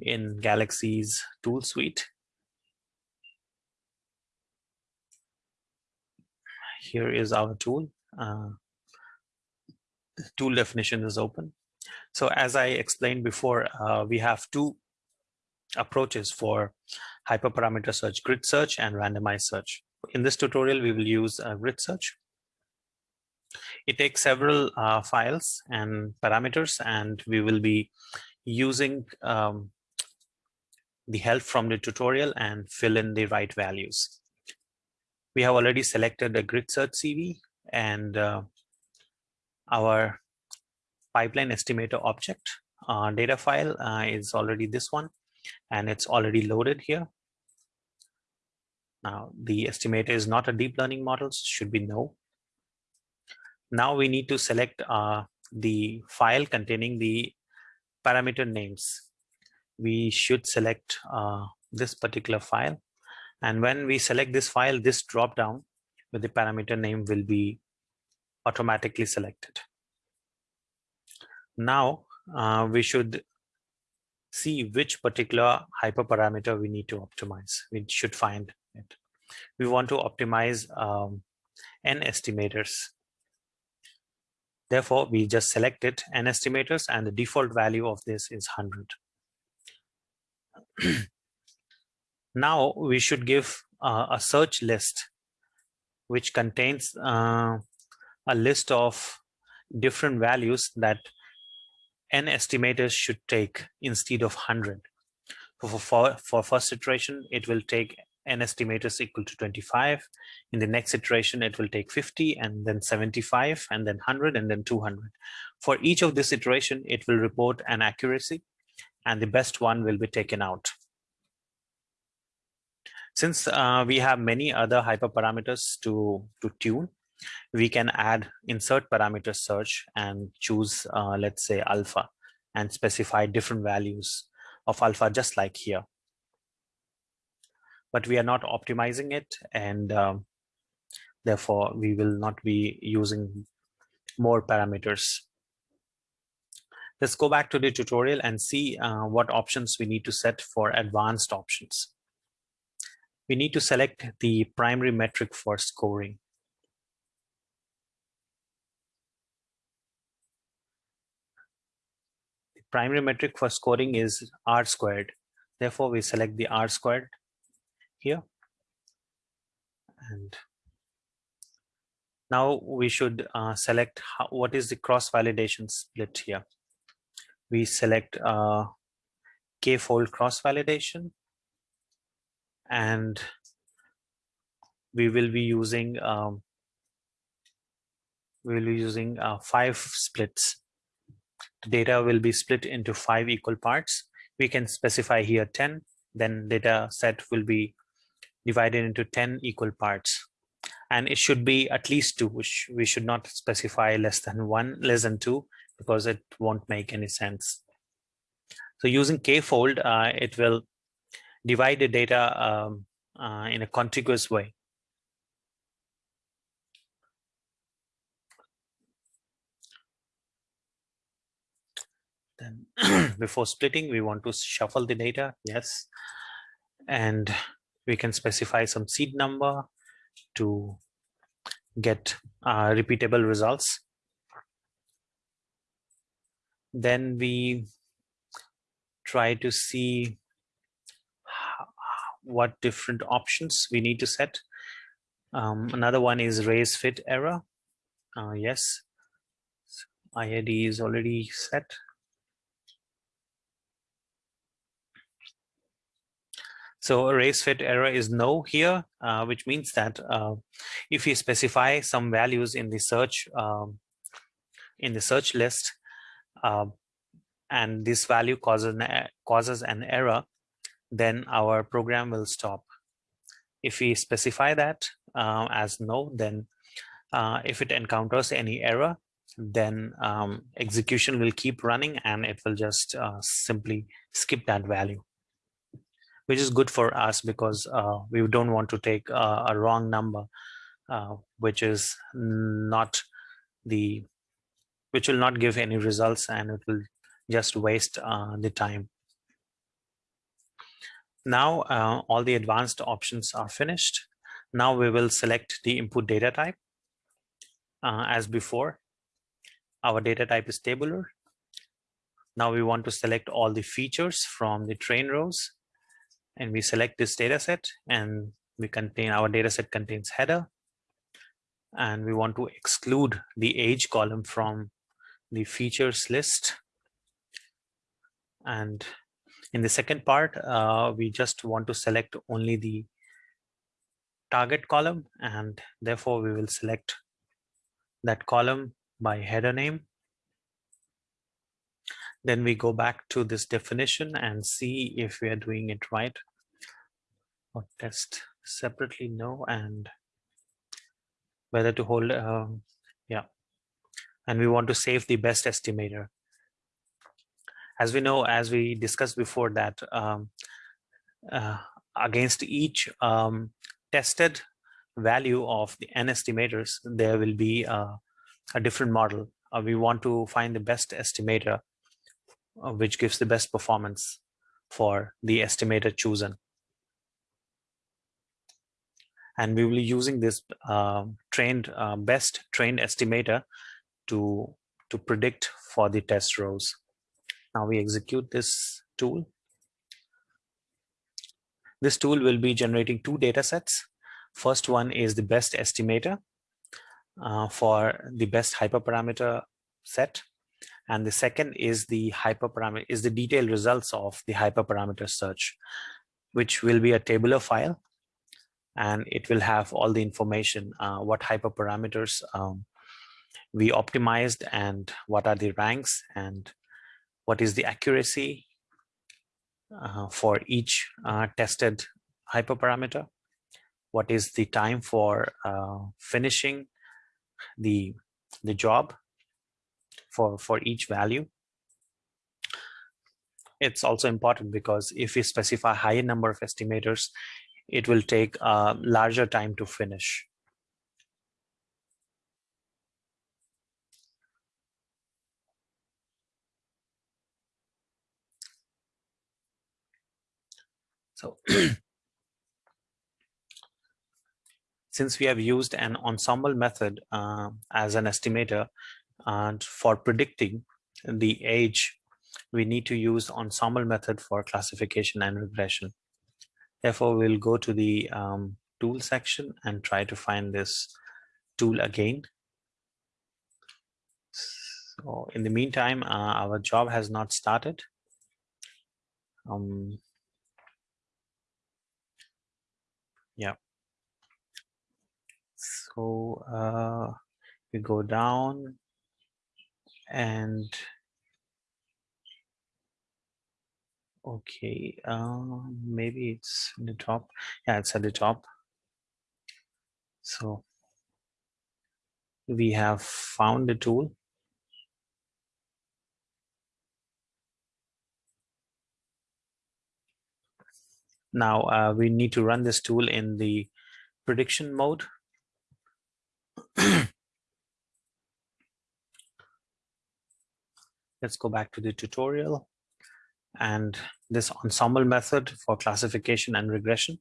in Galaxy's tool suite. Here is our tool. Uh, tool definition is open. So as I explained before, uh, we have two approaches for hyperparameter search, grid search and randomized search. In this tutorial, we will use a grid search. It takes several uh, files and parameters, and we will be using um, the help from the tutorial and fill in the right values. We have already selected a grid search CV and uh, our pipeline estimator object uh, data file uh, is already this one and it's already loaded here. Now the estimator is not a deep learning model, so should be no. Now we need to select uh, the file containing the parameter names. We should select uh, this particular file. And when we select this file, this drop down with the parameter name will be automatically selected. Now uh, we should see which particular hyperparameter we need to optimize. We should find it. We want to optimize um, n estimators Therefore, we just selected n estimators and the default value of this is 100. now we should give uh, a search list which contains uh, a list of different values that n estimators should take instead of 100. For, for, for first iteration, it will take n estimators equal to 25. In the next iteration, it will take 50 and then 75 and then 100 and then 200. For each of this iteration, it will report an accuracy and the best one will be taken out. Since uh, we have many other hyperparameters to, to tune, we can add insert parameter search and choose, uh, let's say, alpha and specify different values of alpha just like here but we are not optimizing it and um, therefore we will not be using more parameters. Let's go back to the tutorial and see uh, what options we need to set for advanced options. We need to select the primary metric for scoring. The primary metric for scoring is R squared. Therefore, we select the R squared here. And now we should uh, select how, what is the cross validation split here. We select uh, k-fold cross validation. And we will be using um, we will be using uh, five splits. The data will be split into five equal parts. We can specify here 10 then data set will be divided into 10 equal parts. And it should be at least two which we should not specify less than one less than two because it won't make any sense. So using k-fold uh, it will divide the data um, uh, in a contiguous way. Then before splitting we want to shuffle the data yes. And we can specify some seed number to get uh, repeatable results. Then we try to see what different options we need to set. Um, another one is raise fit error. Uh, yes, IID is already set. So raise fit error is no here, uh, which means that uh, if you specify some values in the search um, in the search list, uh, and this value causes an, causes an error, then our program will stop. If we specify that uh, as no, then uh, if it encounters any error, then um, execution will keep running and it will just uh, simply skip that value which is good for us because uh, we don't want to take uh, a wrong number uh, which is not the which will not give any results and it will just waste uh, the time. Now uh, all the advanced options are finished. Now we will select the input data type as before. Our data type is tabular. Now we want to select all the features from the train rows and we select this data set and we contain our data set contains header and we want to exclude the age column from the features list. And in the second part, uh, we just want to select only the target column and therefore we will select that column by header name. Then we go back to this definition and see if we are doing it right. Or test separately, no, and whether to hold, um, yeah. And we want to save the best estimator. As we know, as we discussed before that, um, uh, against each um, tested value of the n estimators, there will be uh, a different model. Uh, we want to find the best estimator, which gives the best performance for the estimator chosen. And we will be using this uh, trained uh, best trained estimator to, to predict for the test rows. Now we execute this tool. This tool will be generating two data sets. First one is the best estimator uh, for the best hyperparameter set. And the second is the hyperparameter is the detailed results of the hyperparameter search, which will be a tabular file. And it will have all the information, uh, what hyperparameters um, we optimized and what are the ranks and what is the accuracy uh, for each uh, tested hyperparameter, what is the time for uh, finishing the the job for for each value. It's also important because if we specify higher number of estimators it will take a larger time to finish. So since we have used an ensemble method uh, as an estimator and for predicting the age, we need to use ensemble method for classification and regression. Therefore, we'll go to the um, tool section and try to find this tool again. So in the meantime, uh, our job has not started. Um, yeah so uh, we go down and okay um, maybe it's in the top. Yeah it's at the top. So we have found the tool. Now uh, we need to run this tool in the prediction mode Let's go back to the tutorial and this ensemble method for classification and regression.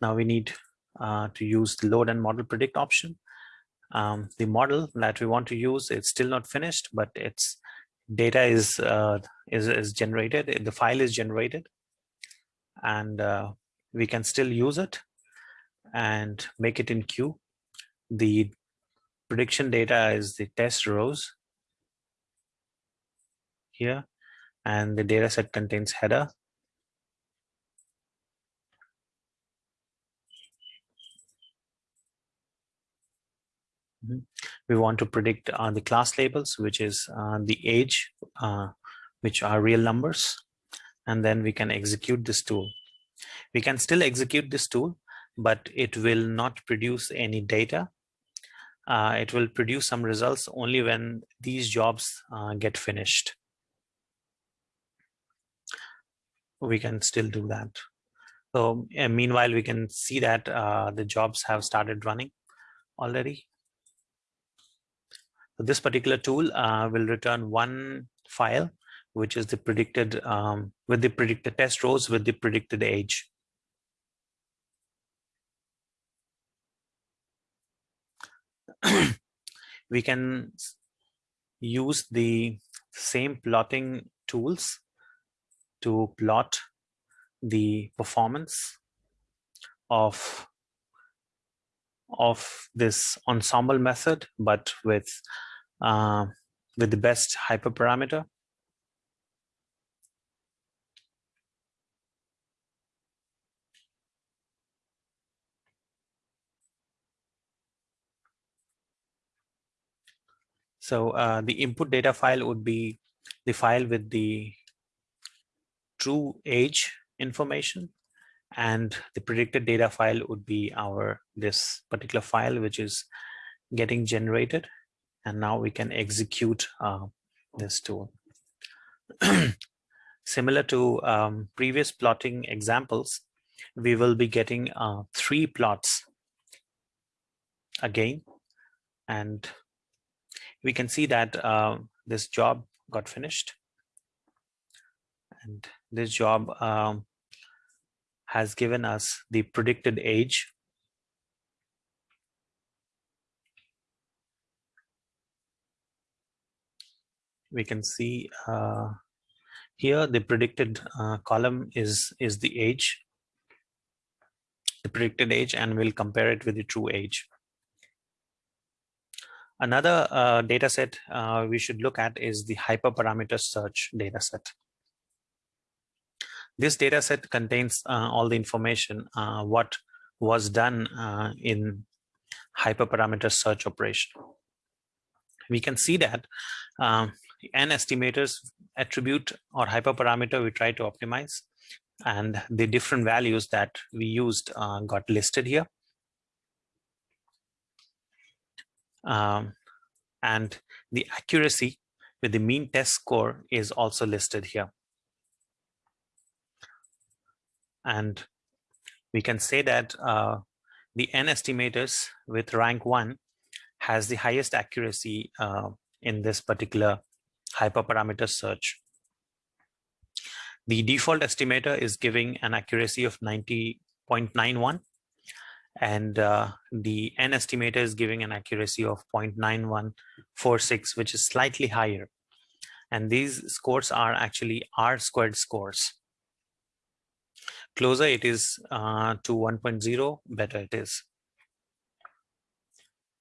Now we need uh, to use the load and model predict option. Um, the model that we want to use, it's still not finished, but its data is, uh, is, is generated, the file is generated and uh, we can still use it and make it in queue. The prediction data is the test rows here and the dataset contains header. Mm-hmm. We want to predict uh, the class labels, which is uh, the age, uh, which are real numbers, and then we can execute this tool. We can still execute this tool, but it will not produce any data. Uh, it will produce some results only when these jobs uh, get finished. We can still do that. So meanwhile, we can see that uh, the jobs have started running already. So this particular tool uh, will return one file, which is the predicted um, with the predicted test rows with the predicted age. we can use the same plotting tools to plot the performance of of this ensemble method, but with uh, with the best hyperparameter. So uh, the input data file would be the file with the true age information and the predicted data file would be our this particular file which is getting generated and now we can execute uh, this tool. Similar to um, previous plotting examples we will be getting uh, three plots again and we can see that uh, this job got finished. And this job um, has given us the predicted age. We can see uh, here the predicted uh, column is, is the age, the predicted age, and we'll compare it with the true age. Another uh, data set uh, we should look at is the hyperparameter search data set. This data set contains uh, all the information, uh, what was done uh, in hyperparameter search operation. We can see that um, n estimators attribute or hyperparameter we try to optimize and the different values that we used uh, got listed here. Um, and the accuracy with the mean test score is also listed here. And we can say that uh, the N estimators with rank one has the highest accuracy uh, in this particular hyperparameter search. The default estimator is giving an accuracy of 90.91 and uh, the N estimator is giving an accuracy of 0.9146, which is slightly higher. And these scores are actually R squared scores closer it is uh, to 1.0, better it is.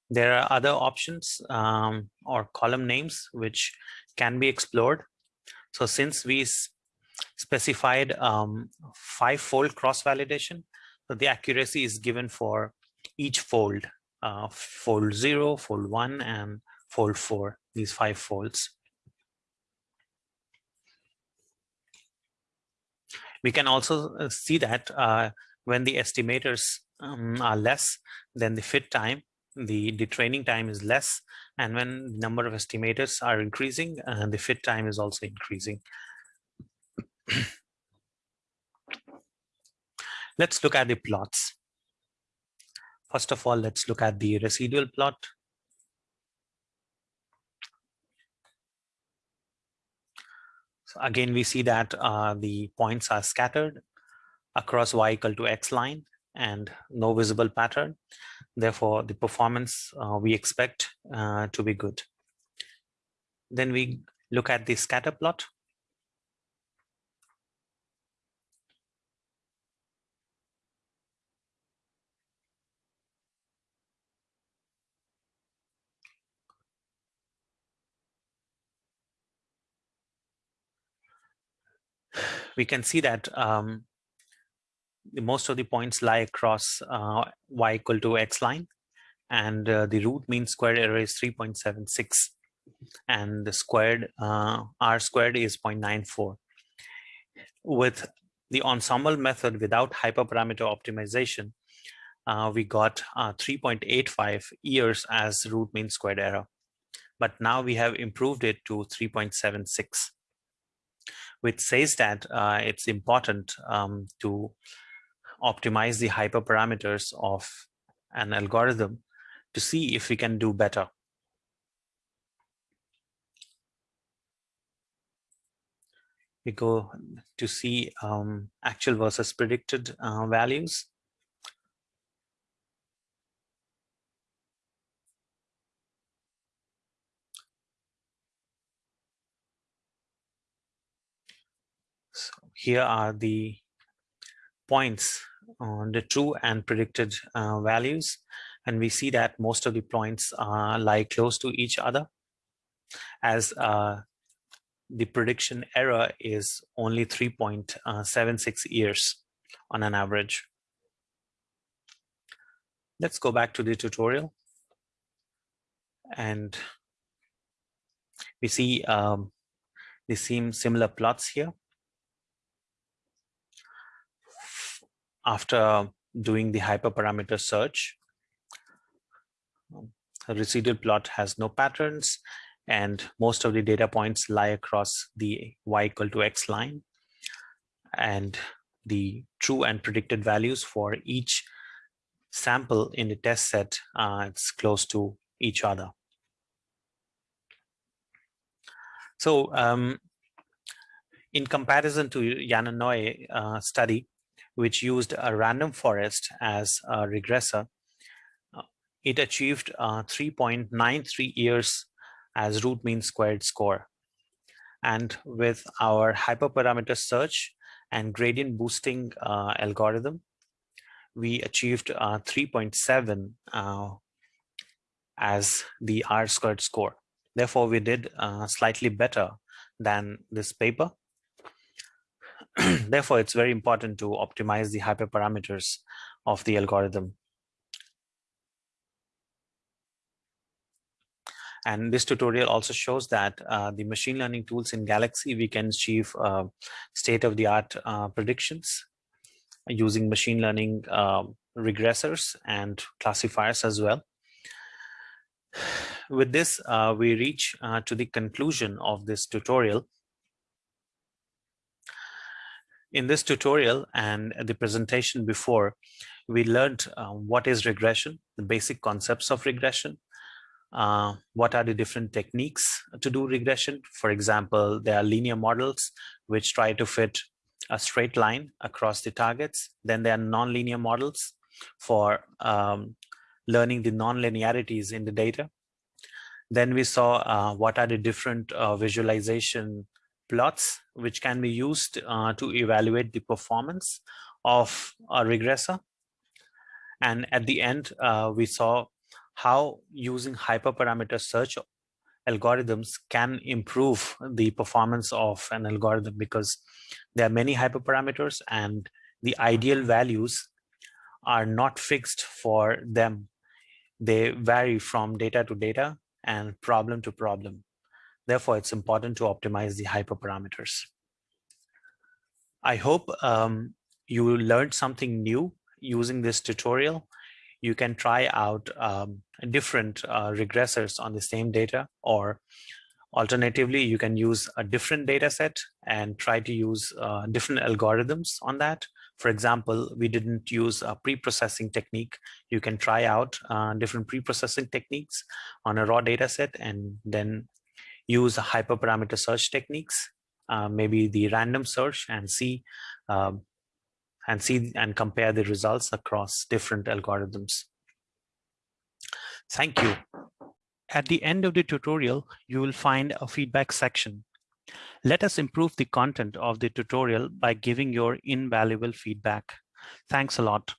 There are other options um, or column names which can be explored. So since we specified um, five-fold cross-validation, so the accuracy is given for each fold, uh, fold zero, fold one, and fold four, these five folds. We can also uh, see that uh, when the estimators um, are less, then the fit time, the, the training time is less. And when the number of estimators are increasing, uh, the fit time is also increasing. let's look at the plots. First of all, let's look at the residual plot. Again, we see that uh, the points are scattered across y equal to x line and no visible pattern. Therefore, the performance uh, we expect uh, to be good. Then we look at the scatter plot. We can see that um, most of the points lie across uh, y equal to x line and uh, the root mean squared error is 3.76 and the squared uh, r squared is 0.94 with the ensemble method without hyperparameter optimization uh, we got uh, 3.85 years as root mean squared error. But now we have improved it to 3.76 which says that uh, it's important um, to optimize the hyperparameters of an algorithm to see if we can do better. We go to see um, actual versus predicted uh, values. So here are the points on the true and predicted uh, values. And we see that most of the points uh, lie close to each other as uh, the prediction error is only 3.76 years on an average. Let's go back to the tutorial. And we see um, the same similar plots here. After doing the hyperparameter search, a residual plot has no patterns and most of the data points lie across the y equal to x line. And the true and predicted values for each sample in the test set uh, it's close to each other. So um, in comparison to Jana Naue uh, study which used a random forest as a regressor it achieved uh, 3.93 years as root mean squared score. And with our hyperparameter search and gradient boosting uh, algorithm, we achieved uh, 3.7 uh, as the R squared score. Therefore, we did uh, slightly better than this paper. Therefore, it's very important to optimize the hyperparameters of the algorithm And this tutorial also shows that uh, the machine learning tools in Galaxy, we can achieve uh, state-of-the-art uh, predictions using machine learning um, regressors and classifiers as well. With this, uh, we reach uh, to the conclusion of this tutorial. In this tutorial and the presentation before, we learned uh, what is regression, the basic concepts of regression, uh, what are the different techniques to do regression. For example, there are linear models which try to fit a straight line across the targets. Then there are nonlinear models for um, learning the nonlinearities in the data. Then we saw uh, what are the different uh, visualization plots which can be used uh, to evaluate the performance of a regressor. And at the end, uh, we saw how using hyperparameter search algorithms can improve the performance of an algorithm because there are many hyperparameters and the ideal values are not fixed for them. They vary from data to data and problem to problem. Therefore, it's important to optimize the hyperparameters. I hope um, you learned something new using this tutorial. You can try out um, different uh, regressors on the same data or alternatively you can use a different data set and try to use uh, different algorithms on that. For example we didn't use a pre-processing technique. You can try out uh, different pre-processing techniques on a raw data set and then use hyperparameter search techniques uh, maybe the random search and see um, and see and compare the results across different algorithms. Thank you. At the end of the tutorial, you will find a feedback section. Let us improve the content of the tutorial by giving your invaluable feedback. Thanks a lot.